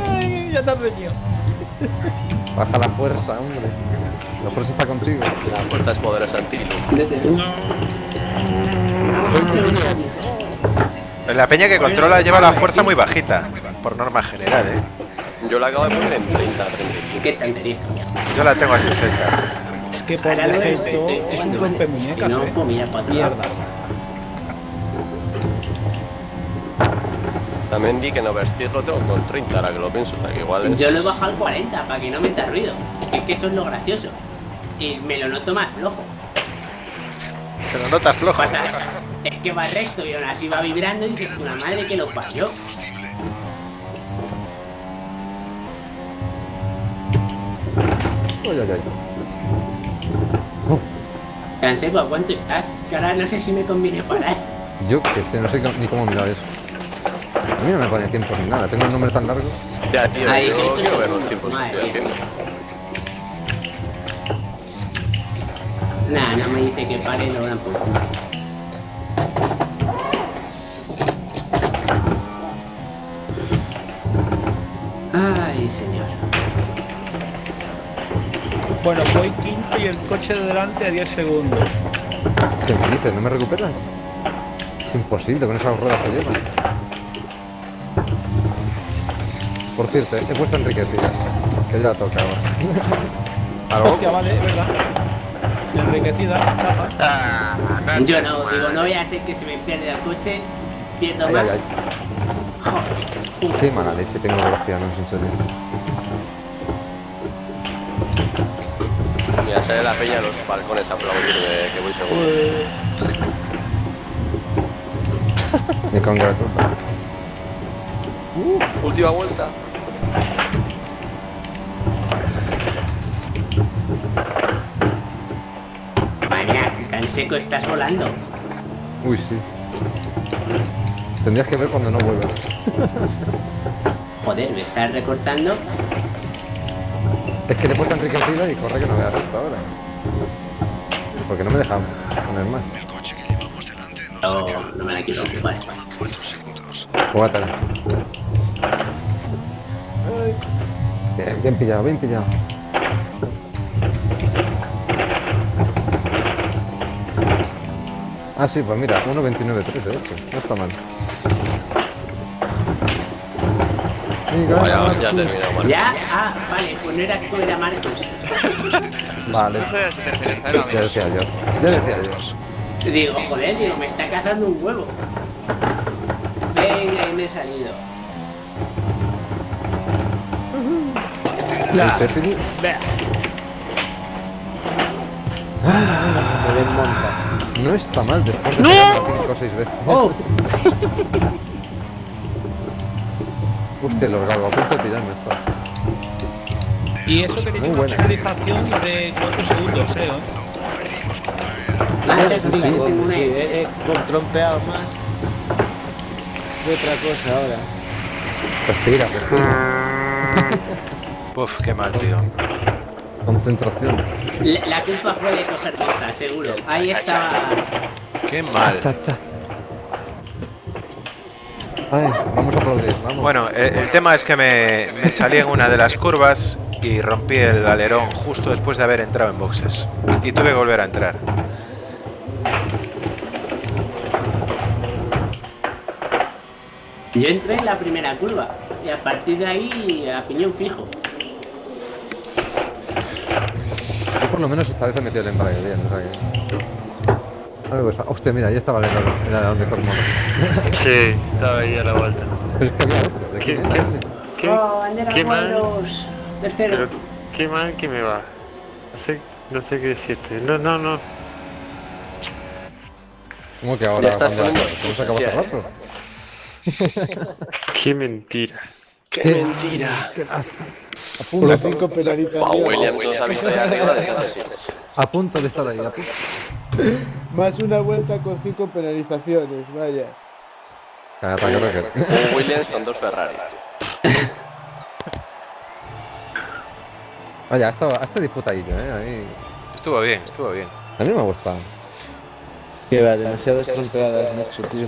Ay, ya te has reñido. Baja la fuerza, hombre. La fuerza está contigo. La fuerza es poderosa antilo. La peña que controla lleva la fuerza muy bajita, por norma general, ¿eh? Yo la acabo de poner en 30, 35. Qué tontería. Yo la tengo a 60. Es que por defecto de- es un rompe muñecas, no, eh. pues. Mierda. También di que no vestir lo tengo con 30, ahora que lo pienso, o sea que igual es... Yo lo he bajado al 40 para que no meta ruido. Es que eso es lo gracioso. Y me lo noto más flojo. Te lo notas flojo. Pasa, es que va recto y aún así va vibrando y dices, una madre que lo parió. Ay, ay, ay. Canseco, ¿a cuánto estás? Que ahora no sé si me conviene parar. Yo que sé, no sé ni cómo mirar eso. A mí no me pone tiempo ni nada. Tengo el nombre tan largo. Ya, tío, Ahí, yo quiero ver los tiempos que estoy haciendo. Nada, no me dice que pare y lo Bueno, voy quinto y el coche de delante a 10 segundos. ¿Qué me dices? ¿No me recuperas? Es imposible con esas ruedas que llevan. Por cierto, he puesto enriquecida. Que ya tocaba. A lo Hostia, vale, es verdad. Enriquecida, chapa. Yo no, digo, no voy a hacer que se me pierda el coche, pierdo Ay, más. ay, ay. Qué mala leche tengo con los pianos, en serio. Sale la peña a los balcones a aplaudirme, que voy seguro. Me congratulo. Uh, última vuelta. Que tan seco estás volando. Uy, sí. Tendrías que ver cuando no vuelvas. Joder, me estás recortando. Es que le he puesto enriquecida y corre que no vea recto ahora. Porque no me deja poner más. No, no me la quiero ocupar. Jugátela. Bien, bien pillado, bien pillado. Ah, sí, pues mira, 1.29.3 de hecho. No está mal. Vaya, ya he terminado, Marcos. ¿Ya? Ah, vale, pues no era tú, era Marcos. Vale. Muchas de las intenciones, ¿eh, Ya decía yo. Ya decía yo. Digo, joder, digo, me está cazando un huevo. Venga, y me he salido. Me den Monza. No está mal después de pegarla cinco o seis veces. ¡Oh! Hostia, los galgos, a punto de tirarme. joder. Y eso que tiene Muy una buena. penalización de 4 segundos, creo. parece cinco, una- sí, he, he trompeado más de otra cosa ahora. Respira, respira. Uf, qué mal, tío. Concentración. La, la culpa fue de coger cosas, seguro. Ahí estaba. Qué mal. Cha, cha. Ay, vamos a aplaudir, vamos. Bueno, el, el tema es que me, me salí en una de las curvas y rompí el alerón justo después de haber entrado en boxes. Y tuve que volver a entrar. Yo entré en la primera curva. Y a partir de ahí, a piñón fijo. Yo por lo menos esta vez he metido el embrague bien. Algo está... Hostia, mira, ahí estaba el alerón, el alerón de Cormono. Sí, estaba ahí a la vuelta. Pero es que había otro, ¿de ¿Qué, quién era qué, ese? qué, ¡Oh, qué mal, pero qué mal que me va. No sé, no sé qué decirte. No, no, no. ¿Cómo que ahora? Ya cuando ¿Cómo se acabó hace ya, rato? Qué mentira. ¡Qué mentira! A Las punto, cinco. Wow, William arriba hace siglos. a punto de estar ahí, a punto. Más una vuelta con cinco penalizaciones, vaya. Que Rocker. Un Williams con dos Ferraris, tú. Vaya, esto, este disputadillo, ¿eh? Ahí... Estuvo bien, estuvo bien. A mí me ha gustado. Que va, demasiadas trompeadas, Nacho, tío.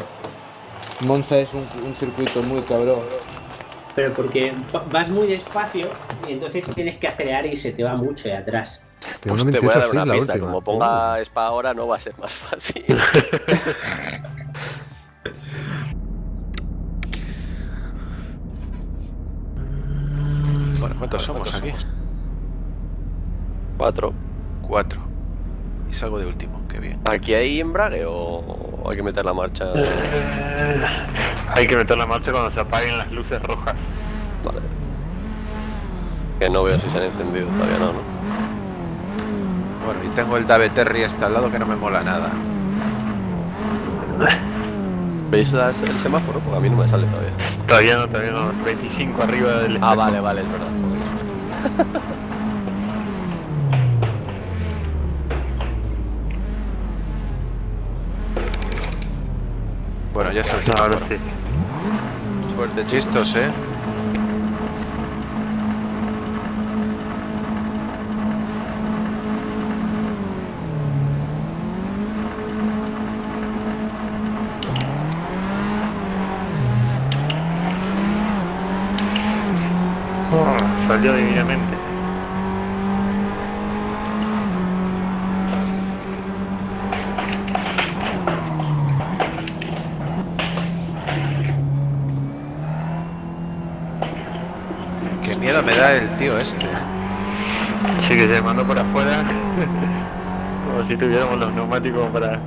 Monza es un, un circuito muy cabrón. Pero porque va- vas muy despacio y entonces tienes que acelerar y se te va mucho de atrás. Pues te voy a 28 dar una pista. última. Como ponga Spa ahora, no va a ser más fácil. Bueno, ¿cuántos somos aquí? Cuatro. Cuatro. Y salgo de último, qué bien. ¿Aquí hay embrague o hay que meter la marcha? Hay que meter la marcha cuando se apaguen las luces rojas. Vale. Que no veo si se han encendido todavía, no, ¿no? Bueno, y tengo el Dave Terry este al lado que no me mola nada. ¿Veis las- el semáforo? Porque a mí no me sale todavía. Todavía no, todavía no. 25 arriba del Ah, vale, vale, es verdad. joder. Bueno, ya sabes. Ahora sí. Suerte, chistos, ¿eh? Oh, salió divinamente. Qué miedo me da el tío este. Sí que se mandó por afuera. Como si tuviéramos los neumáticos para.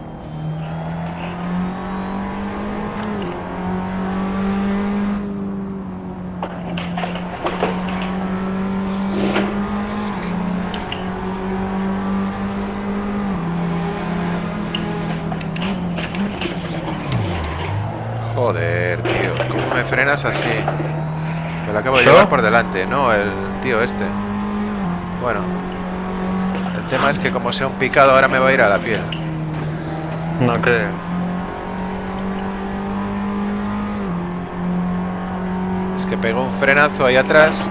Joder, tío. ¿Cómo me frenas así? Me lo acabo de ¿Yo? llevar por delante, no el tío este. Bueno. El tema es que como sea un picado ahora me va a ir a la piel. No creo. Es que pegó un frenazo ahí atrás.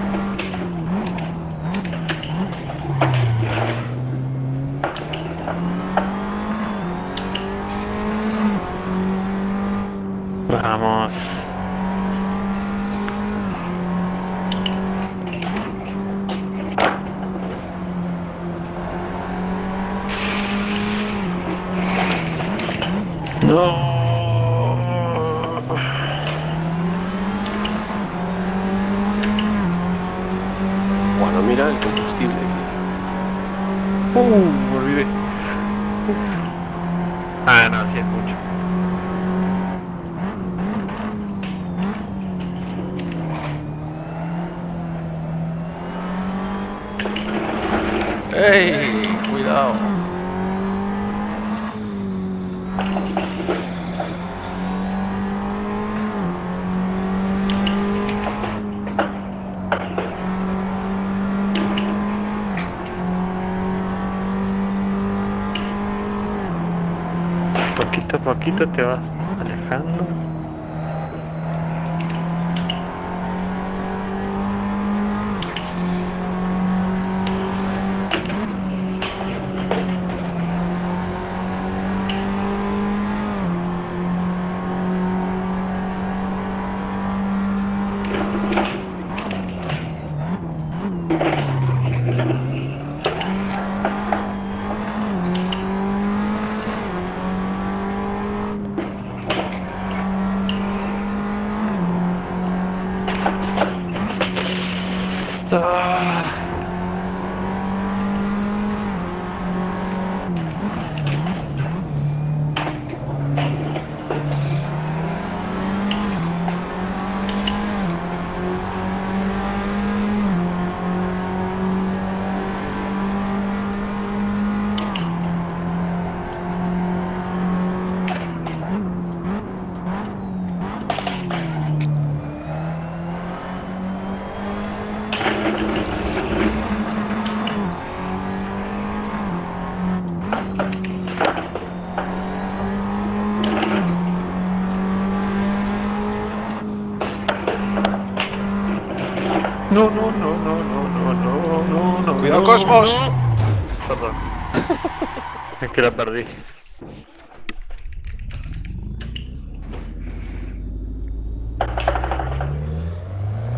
とってます Ah. Cosmos. Perdón. es que la perdí.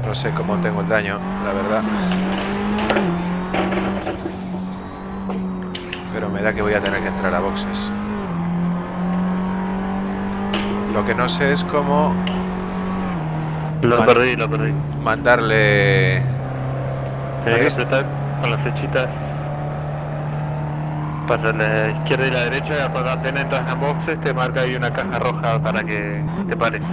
No sé cómo tengo el daño, la verdad. Pero me da que voy a tener que entrar a boxes. Lo que no sé es cómo Lo perdí, lo perdí. mandarle... Tenía que apretar con las flechitas para la izquierda y la derecha cuando apenas entras en boxes te marca ahí una caja roja para que te pares.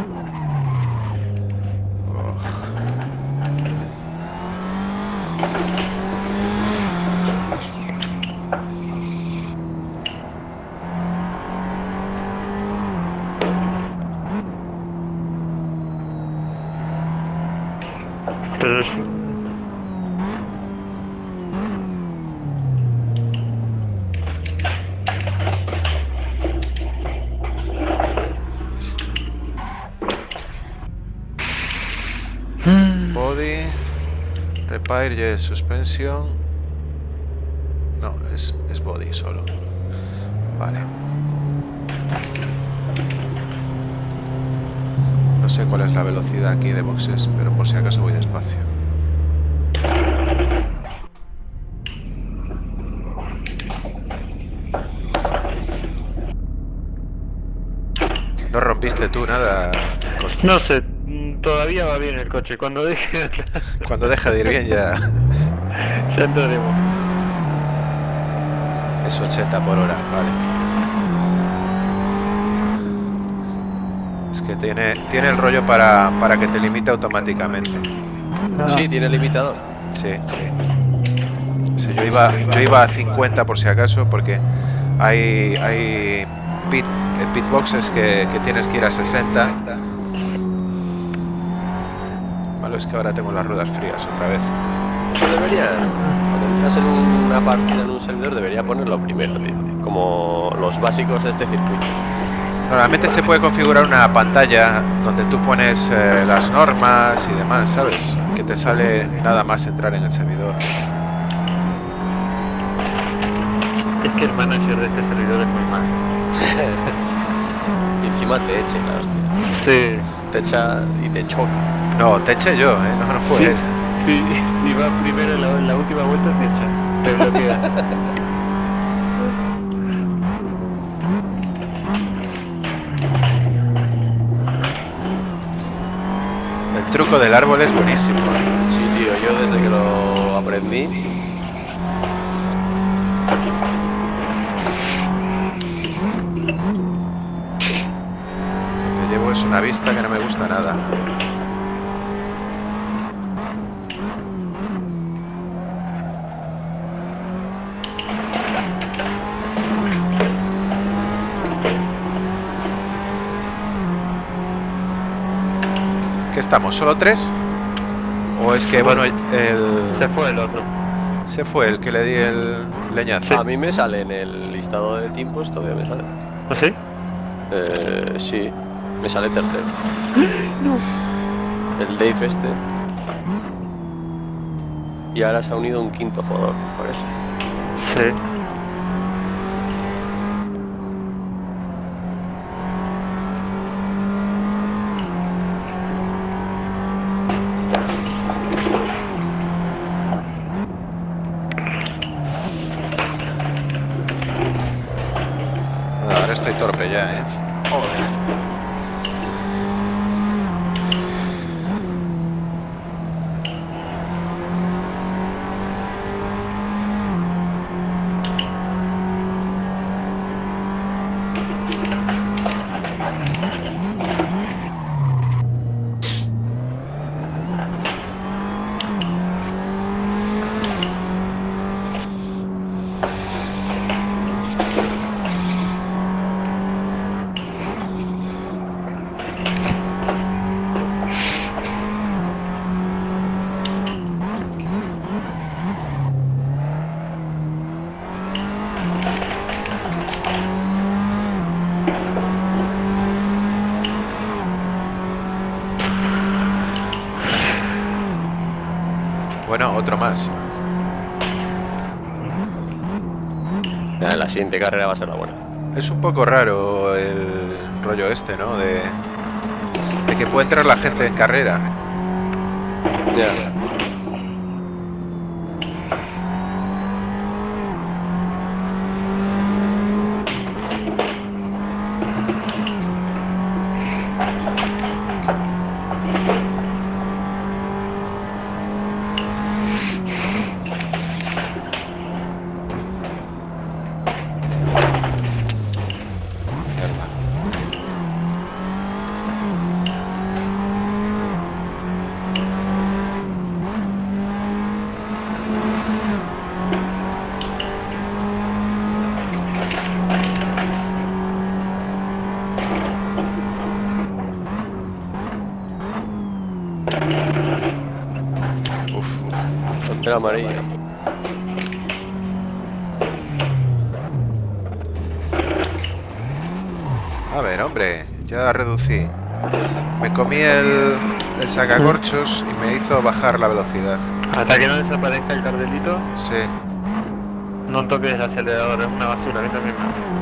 Pero es- Body, Repair, yes, suspensión. No, es, es body solo. Vale. No sé cuál es la velocidad aquí de boxes, pero por si acaso voy despacio. No rompiste tú nada. No sé, todavía va bien el coche. Cuando deje, Cuando deja de ir bien ya ya entraremos. es 80 por hora, vale. Es que tiene, tiene el rollo para, para que te limite automáticamente. Sí, tiene limitador. Sí, sí. Sí, yo, iba, yo iba a 50 por si acaso, porque hay, hay pit, eh, pitboxes que, que tienes que ir a 60 malo es que ahora tengo las ruedas frías otra vez. Debería, cuando entras en una partida en un servidor, debería ponerlo primero, tío. Como los básicos de este circuito. Normalmente se puede configurar una pantalla donde tú pones eh, las normas y demás, ¿sabes? Que te sale nada más entrar en el servidor. Es que el manager de este servidor es muy mal. y encima te eche, claro. Sí. Te echa y te choca. No, te eché yo, ¿eh? No, no fue Sí, él. sí, si va primero en la, en la última vuelta te echa. Te bloquea. El truco del árbol es buenísimo. Sí, tío, yo desde que lo aprendí. Lo que llevo es una vista que no me gusta nada. ¿Qué estamos? ¿Solo tres? ¿O es que, bueno, fue. el... Se fue el otro. Se fue el que le di el leñazo. A mí me sale en el listado de tiempos, todavía me sale. ¿Ah, sí? Eh, sí, me sale tercero. El Dave este. Y ahora se ha unido un quinto jugador, parece. Sí. Ahora estoy torpe ya, ¿eh? Bueno, otro más. La siguiente carrera va a ser la buena. Es un poco raro el rollo este, ¿no? De, de que puede entrar la gente en carrera. Ya. Mierda. Uf, uf. Bandera amarilla. A ver, hombre, ya reducí. Me comí el, el sacacorchos y me hizo bajar la velocidad. Hasta que no desaparezca el cardelito, Sí. no toques el acelerador, es una basura, a mí también me-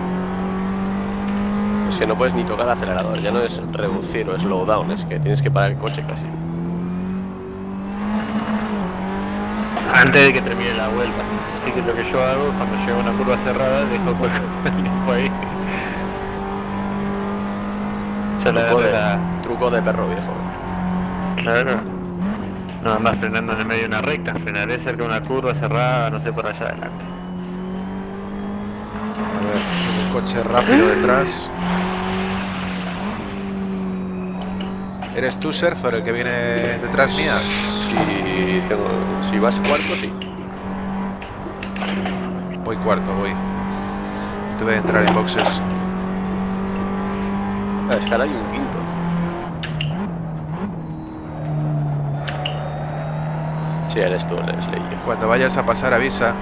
Es que no puedes ni tocar el acelerador, ya no es reducir o slowdown, es que tienes que parar el coche casi. Antes de que termine la vuelta. Así que lo que yo hago, cuando llego a una curva cerrada, dejo el tiempo ahí. Ya la Truco de, la... truco de perro viejo. Claro. No andas frenando en el medio de una recta, frenaré cerca de una curva cerrada, no sé por allá adelante. A ver, un coche rápido detrás. ¿Eres tú, Serzor, el que viene detrás mía? Si, tengo, si vas cuarto, sí. Voy cuarto, voy. Tuve que entrar en boxes. Ah, es que ahora hay un quinto. Sí, eres tú, eres Ley. Cuando vayas a pasar avisa.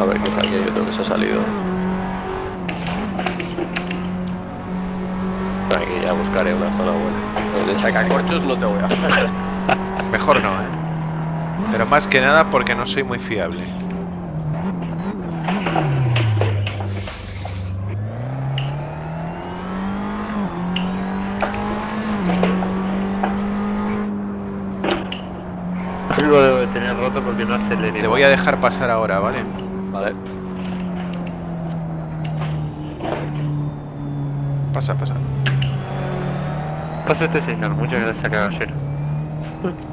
A ver, que por aquí hay otro que se ha salido. Aquí ya buscaré una zona buena. El sacacorchos no te voy a hacer. Mejor no, ¿eh? Pero más que nada porque no soy muy fiable. Algo debo de tener roto porque no aceleré. Te voy a dejar pasar ahora, ¿vale? Vale. Pasa, pasa. Pasa este señor, muchas gracias caballero.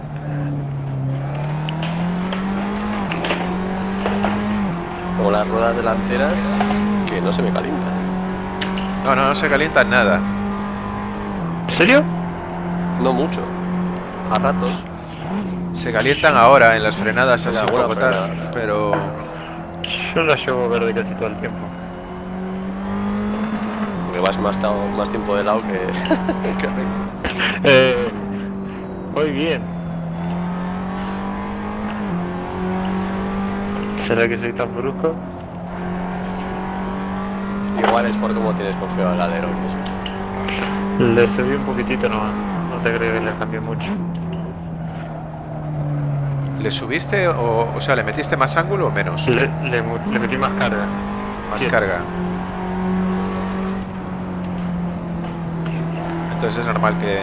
Como las ruedas delanteras que no se me calientan. No, no, no se calienta nada. ¿En serio? No mucho. A ratos. Se calientan ahora en las frenadas En así un poco tal, pero Yo la llevo verde casi todo el tiempo. Porque vas más, tiempo de lado que, que recto. Eh, voy bien. ¿Será que soy tan brusco? Igual es por cómo tienes confiado el alerón. Le subí un poquitito nomás. No te creo que le cambié mucho. ¿le subiste o, o sea, le metiste más ángulo o menos? Le, le mu- le metí más carga. Más carga. Entonces es normal que...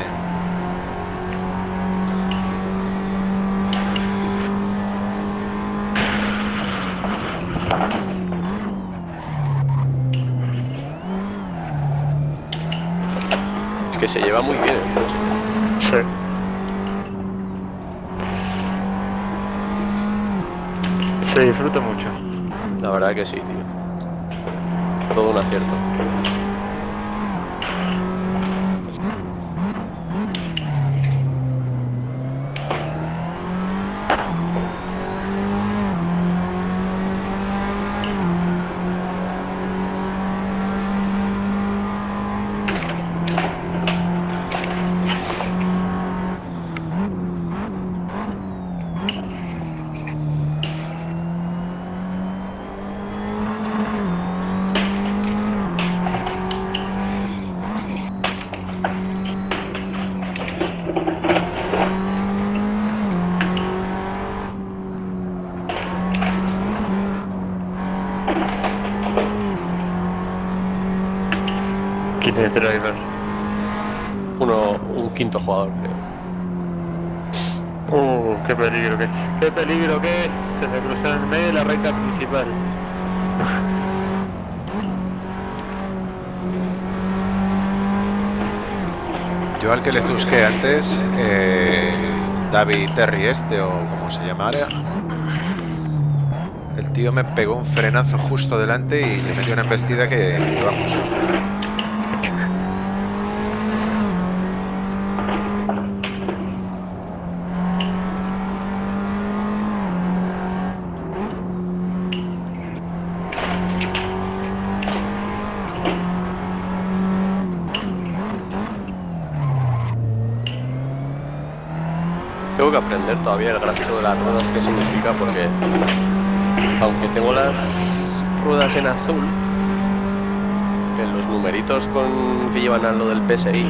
que se lleva muy bien el coche. Sí. Se disfruta mucho. La verdad que sí, tío. Todo un acierto. Driver? Uno, un quinto jugador, creo. Uh, qué peligro que es. Qué peligro que es. Se me cruzó en el medio de la recta principal. Yo al que le zusqué antes, eh, David Terry este o como se llamara, el tío me pegó un frenazo justo delante y le metió una embestida que, vamos, Tengo que aprender todavía el gráfico de las ruedas, qué significa, porque aunque tengo las ruedas en azul, en los numeritos con que llevan a lo del PSI,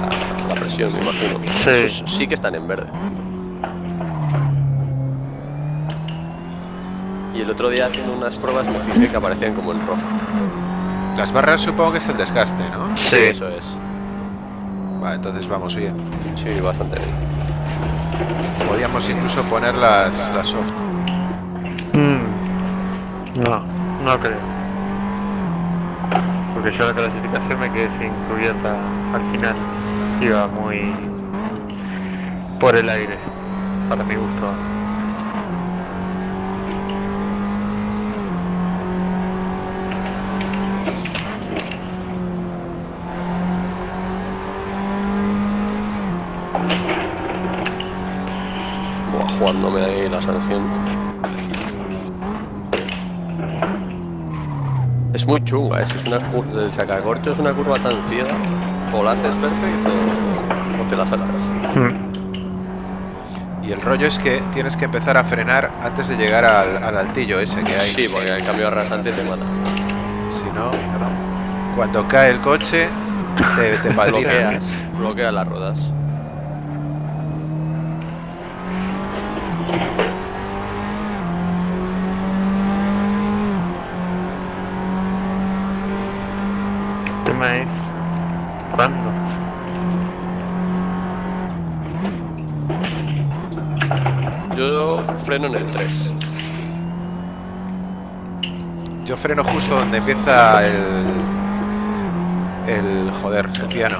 la, la presión, me imagino, Sí. esos sí que están en verde. Y el otro día haciendo unas pruebas me fijé que aparecían como en rojo. las barras supongo que es el desgaste, ¿no? Sí, eso es. Vale, entonces vamos bien. Sí, bastante bien. Podíamos incluso poner las, las soft. Mm. No, no creo. Porque yo la clasificación me quedé sin cubierta al final. Iba muy por el aire, para mi gusto. Buah, jugándome ahí la sanción. Es muy chunga, ¿eh? Si es una curva, el sacacorcho es una curva tan ciega, o la haces perfecto o te la sacas. Y el rollo es que tienes que empezar a frenar antes de llegar al, al altillo ese que hay. Sí, porque el cambio rasante te mata. Si no, cuando cae el coche, te, te bloqueas las ruedas. El tema es. ¿Cuándo? Yo freno en el 3. Yo freno justo donde empieza el. El. Joder, el piano.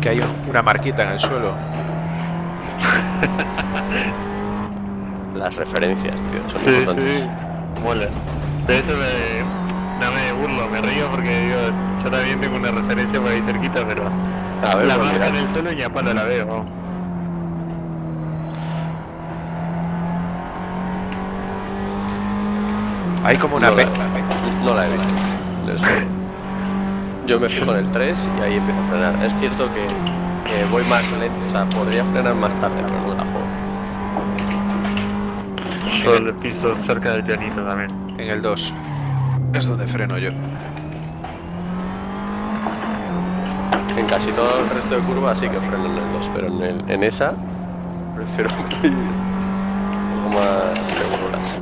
Que hay un- una marquita en el suelo. Las referencias, tío, son Sí, importantes. sí. Mola. De eso me. No me burlo, me río porque yo también tengo una referencia por ahí cerquita, pero. A ver, la pues marca en el suelo y a palo la veo. Hay como una no, pe- la, no la he visto. el. Yo me fijo en el 3 y ahí empiezo a frenar. Es cierto que, que voy más lento, o sea, podría frenar más tarde, pero no la juego. Yo le piso cerca del pianito también. en el 2. Es donde freno yo. En casi todo el resto de curvas sí que freno en el 2, pero en, el- en esa prefiero ir un poco más seguras.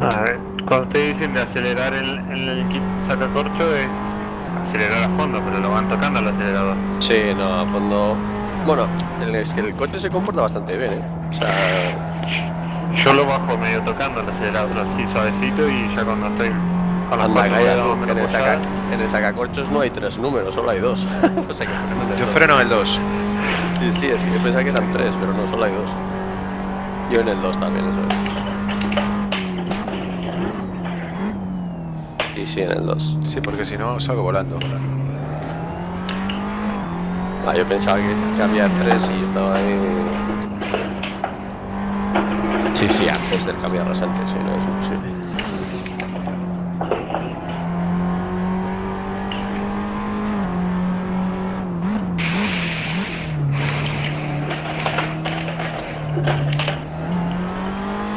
A ver, cuando ustedes dicen de acelerar el, el kit sacacorcho es acelerar a fondo, pero lo van tocando al acelerador. Sí, no, a fondo. Bueno, el- es que el coche se comporta bastante bien, ¿eh? O sea, Yo lo bajo medio tocando el acelerador así suavecito y ya cuando estoy con anda, calla en el, saca, en el sacacorchos no hay tres números, solo hay dos. o sea que freno en el Yo dos. freno en el 2. Sí, sí, es que yo pensaba que eran tres, pero no, solo hay dos. Yo en el 2 también, eso es. Sí, sí, en el 2. Sí, porque si no salgo volando. Ah, yo pensaba que, que había tres y yo estaba ahí. Sí, sí, antes del cambio rasante, sí, no es imposible.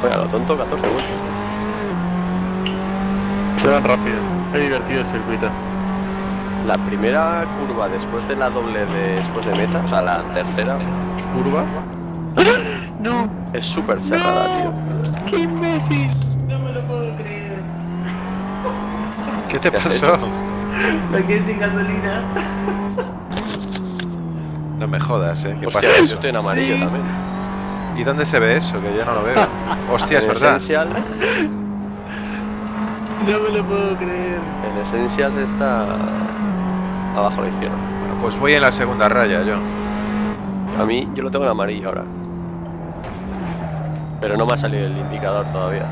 Oye, a lo tonto, 14 vueltas. Se van rápido, divertido el circuito. La primera curva después de la doble de después de meta, o sea, la tercera curva, No, es súper cerrada, tío. qué imbécil. No me lo puedo creer. ¿Qué te ¿Qué has pasó? Me quedé sin gasolina. No me jodas, ¿eh? ¿Qué Hostia, pasa yo estoy en amarillo Sí. también. ¿Y dónde se ve eso? Que yo no lo veo. Hostia, es verdad. No me lo puedo creer. en Essentials está abajo a la izquierda. Bueno, pues voy en la segunda raya yo. A mí, yo lo tengo en amarillo ahora. Pero no me ha salido el indicador todavía.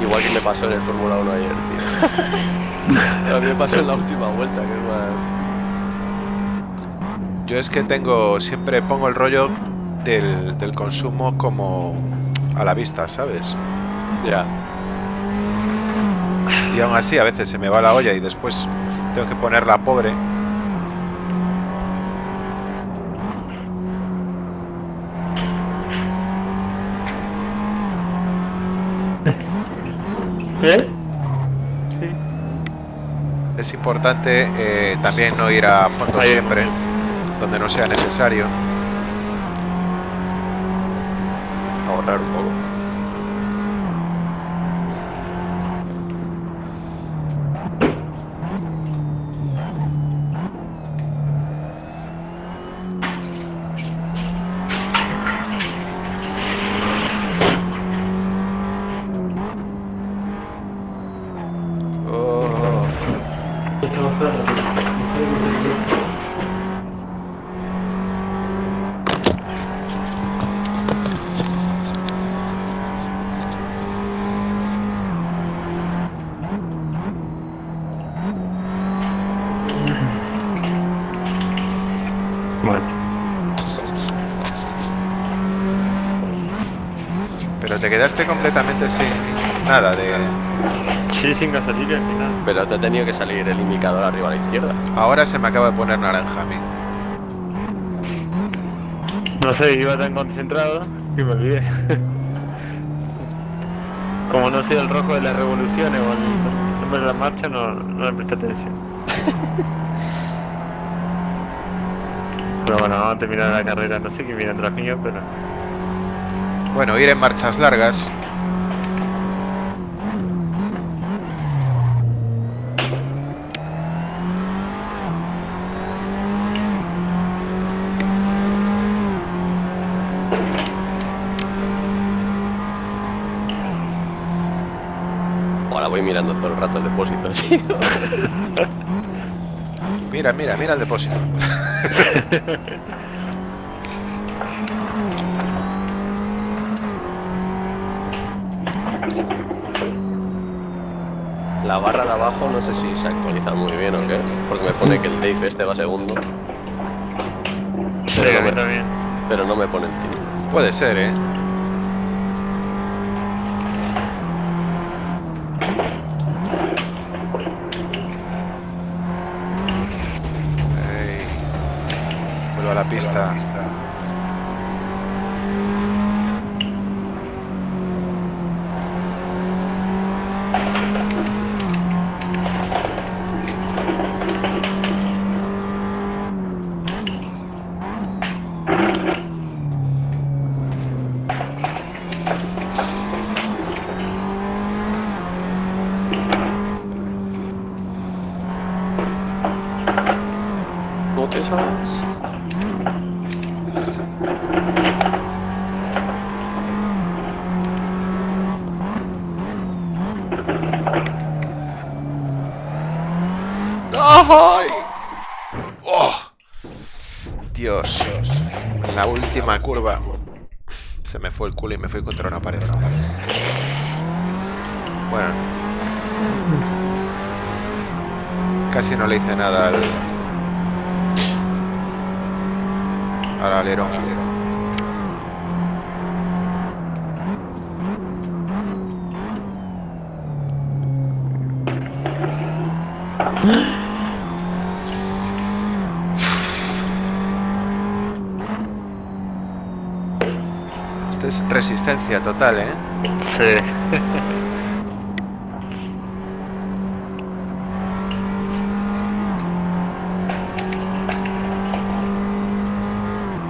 Igual que me pasó en el Fórmula 1 ayer, tío. A mí me pasó en la última vuelta, que es más... Yo es que tengo, siempre pongo el rollo del, del consumo como a la vista, ¿sabes? Ya. Y aún así a veces se me va la olla y después tengo que ponerla pobre. ¿Eh? Es importante eh, también no ir a fondo siempre, donde no sea necesario. Ahorrar un poco. Pero te quedaste completamente sin nada de... Sí, sin gasolina al final. Pero te ha tenido que salir el indicador arriba a la izquierda. Ahora se me acaba de poner naranja a mí. No sé, iba tan concentrado que me olvidé. Como no sé el rojo de las revoluciones o el nombre de la marcha, no, no le presté atención. Pero bueno, vamos a terminar la carrera. No sé qué viene atrás mío, pero. Bueno, ir en marchas largas. Ahora voy mirando todo el rato el depósito, tío. Mira, mira, mira el depósito. La barra de abajo no sé si se actualiza muy bien o qué. Porque me pone que el Dave este va segundo. Sí, Pero no me- también. Pero no me pone el título. Puede ser, ¿eh? La pista. ¿No te sabes? ¡Ay! ¡Oh! Dios. En curva. Se me fue el culo y me fui contra una pared. Bueno. Casi no le hice nada al... Al alero. Esto total, ¿eh? Sí.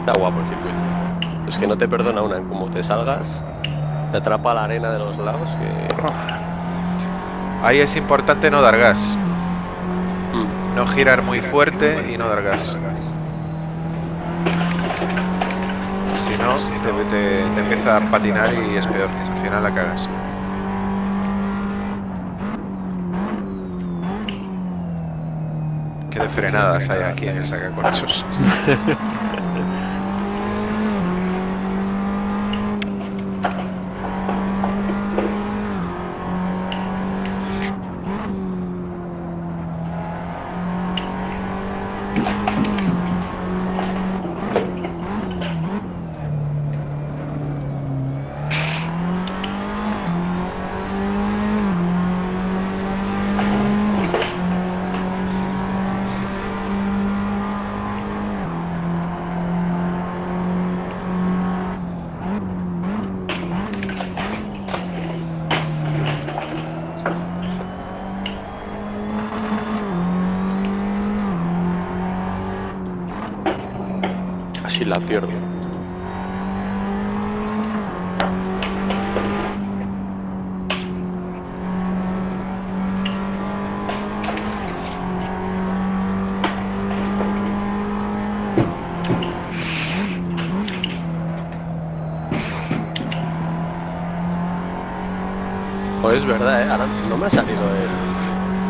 Está guapo el circuito. Es que no te perdona una en cómo te salgas. Te atrapa la arena de los lados que... Ahí es importante no dar gas. Mm. No girar muy fuerte y no dar gas. Te, te- te empieza a patinar y es peor. Al final la cagas. Qué de frenadas hay aquí en el sacacorchos. Así la pierdo. Pues es verdad, ¿eh? Ahora no me ha salido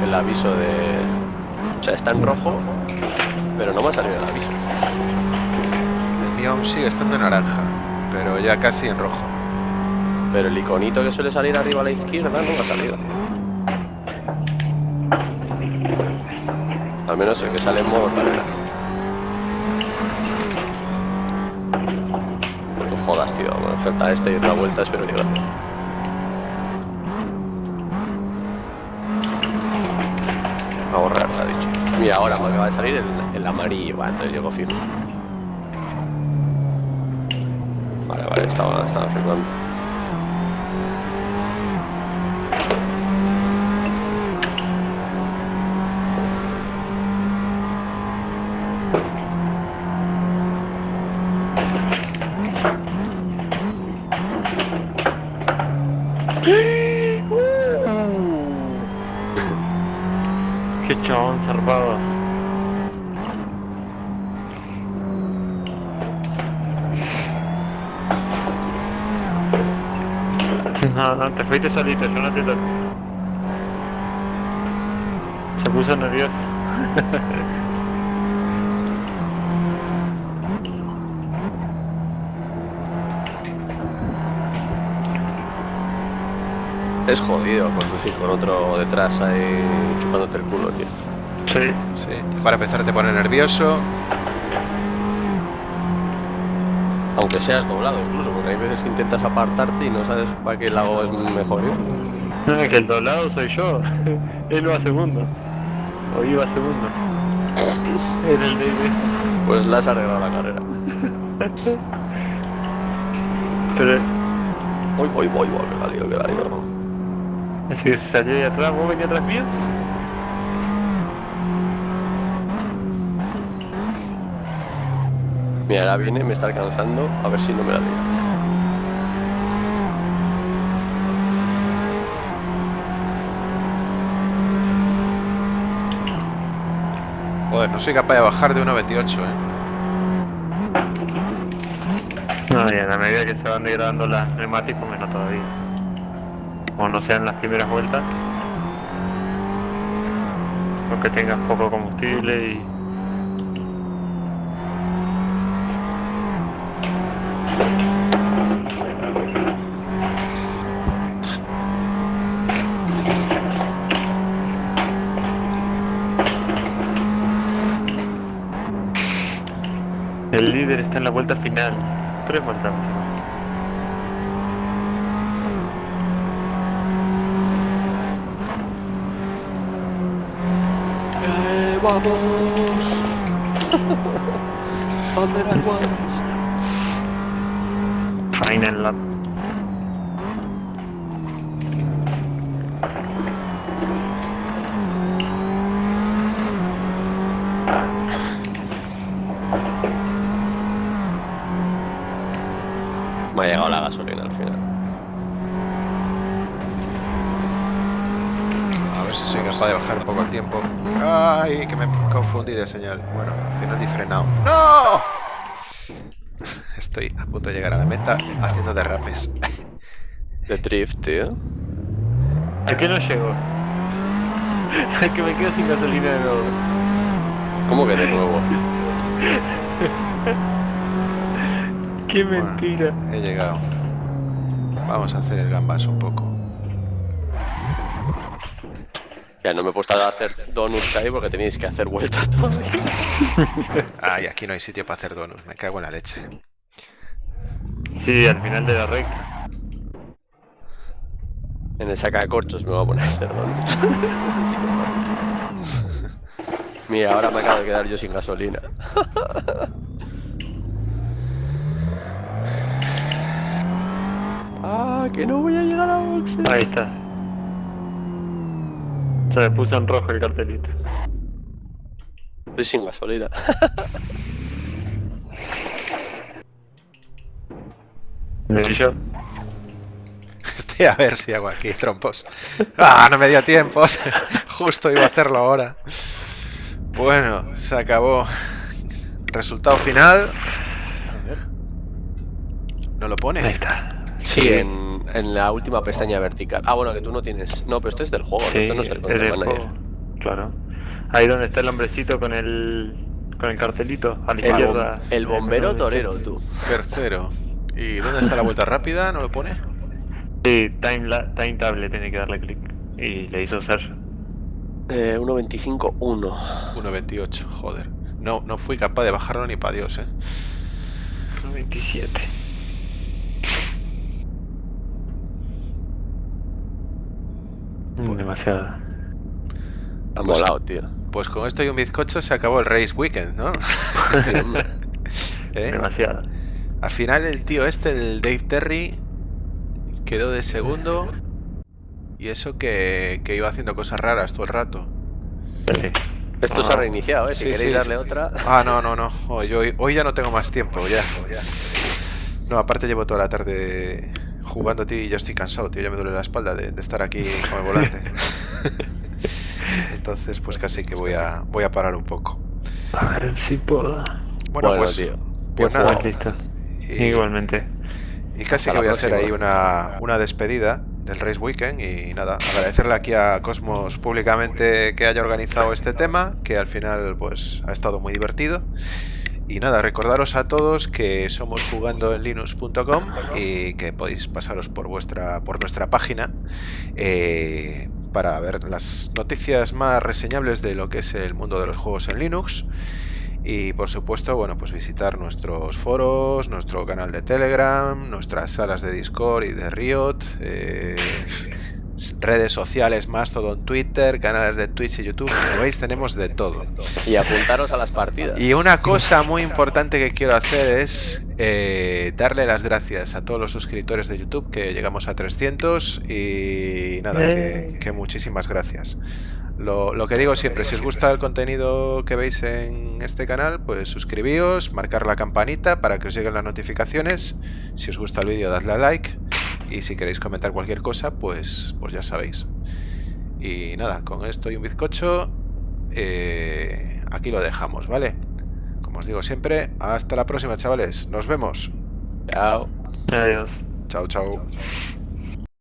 el, el aviso de... O sea, está en rojo, pero no me ha salido el aviso. El mío aún sigue estando en naranja, pero ya casi en rojo. Pero el iconito que suele salir arriba a la izquierda no me ha salido. Al menos el que sale en modo carrera. No jodas. tío. Me falta este y otra vuelta, espero llegar. Ahorrar, ha ahora me acaba de salir el, el amarillo, va, entonces llego firme. Vale, vale, estaba, estaba firmando. Qué No, no, te fuiste solito, yo no te toco. Se puso nervioso. Es jodido conducir con otro detrás ahí chupándote el culo, tío. Sí. Sí, para empezar te pone nervioso. Aunque seas doblado incluso, porque hay veces que intentas apartarte y no sabes para qué lado es mejor ir. Es que el doblado soy yo. Él va segundo. O iba segundo. Era el de Pues la has arreglado la carrera. Pero Voy, voy, voy, voy, que la lío, que la lío. es que se salió de atrás, vos venís atrás mío. Mira, ahora viene, me está alcanzando, a ver si no me la lío. Joder, no soy capaz de bajar de 1.28, ¿eh? No, y a la medida que se van degradando las neumáticos, menos todavía. Como no sean las primeras vueltas. Aunque tengas poco combustible y. El líder está en la vuelta final. Tres o menos. ¡Vamos! Bandera. Final lap. Me ha llegado la gasolina al final. A ver si soy capaz de bajar un poco el tiempo. ¡Ay! Que me confundí de señal. Bueno, al final di frenado. ¡No! Estoy a punto de llegar a la meta haciendo derrapes. De drift, tío. ¿A qué no llego? que me quedo sin gasolina de nuevo. ¿Cómo que de nuevo? Qué Bueno. mentira. He llegado. Vamos a hacer el gambas un poco. Ya no me he puesto a hacer donuts ahí porque tenéis que hacer vueltas todavía. Ay, aquí no hay sitio para hacer donuts. Me cago en la leche. Sí, al final de la recta. En el sacacorchos me voy a poner a hacer donuts. Eso sí que fue. Mira, ahora me acabo de quedar yo sin gasolina. ah, que no voy a llegar a boxes. Ahí está. Se me puso en rojo el cartelito. Estoy sin gasolina. ¿Y yo? Estoy a ver si hago aquí trompos. ¡Ah! No me dio tiempo. Justo iba a hacerlo ahora. Bueno, se acabó. Resultado final. ¿No lo pone? Ahí está. Sí, en, en la última pestaña vertical. Ah, bueno, que tú no tienes. No, pero esto es del juego, esto no es del es Control del Manager. juego. Claro. Ahí donde está el hombrecito con el con el cartelito a la El, izquierda. bom- el bombero torero, tú. Tercero. ¿Y dónde está la vuelta rápida? ¿No lo pone? Sí, time, la- time table tiene que darle clic. Y le hizo Sergio. Eh, 1.25.1. 1.28, joder. No, no fui capaz de bajarlo ni para Dios, eh. 27. Demasiado. Ha molado, tío. Pues con esto y un bizcocho se acabó el Race Weekend, ¿no? ¿Eh? Demasiado. Al final el tío este, el Dave Terry, quedó de segundo. Y eso que, que iba haciendo cosas raras todo el rato. Sí. Esto se ha reiniciado, ¿eh? Si Sí, queréis sí, darle sí. otra. Ah, no, no, no. Hoy, hoy, hoy ya no tengo más tiempo, ya. No, aparte llevo toda la tarde jugando, tío, y yo estoy cansado, tío. Ya me duele la espalda de, de estar aquí con el volante. Entonces, pues casi que voy a, voy a parar un poco. A ver si puedo. Bueno, Bueno, pues, tío. pues nada. listo. Y- Igualmente. Y casi Hasta que voy a hacer ahí una, una despedida del Race Weekend y nada, agradecerle aquí a Cosmos públicamente que haya organizado este tema, que al final pues ha estado muy divertido. Y nada, recordaros a todos que somos jugando en linux.com y que podéis pasaros por vuestra por nuestra página eh, para ver las noticias más reseñables de lo que es el mundo de los juegos en Linux. Y por supuesto, bueno, pues visitar nuestros foros, nuestro canal de Telegram, nuestras salas de Discord y de Riot, eh, redes sociales, Mastodon, Twitter, canales de Twitch y YouTube. Como veis, tenemos de todo. Y apuntaros a las partidas. Y una cosa muy importante que quiero hacer es eh, darle las gracias a todos los suscriptores de YouTube, que llegamos a 300 y nada, que, que muchísimas gracias. Lo, lo que digo siempre, si os gusta el contenido que veis en este canal, pues suscribíos, marcar la campanita para que os lleguen las notificaciones. Si os gusta el vídeo, dadle a like. Y si queréis comentar cualquier cosa, pues, pues ya sabéis. Y nada, con esto y un bizcocho, eh, aquí lo dejamos, ¿vale? Como os digo siempre, hasta la próxima, chavales. Nos vemos. Chao. Adiós. Chao, chao.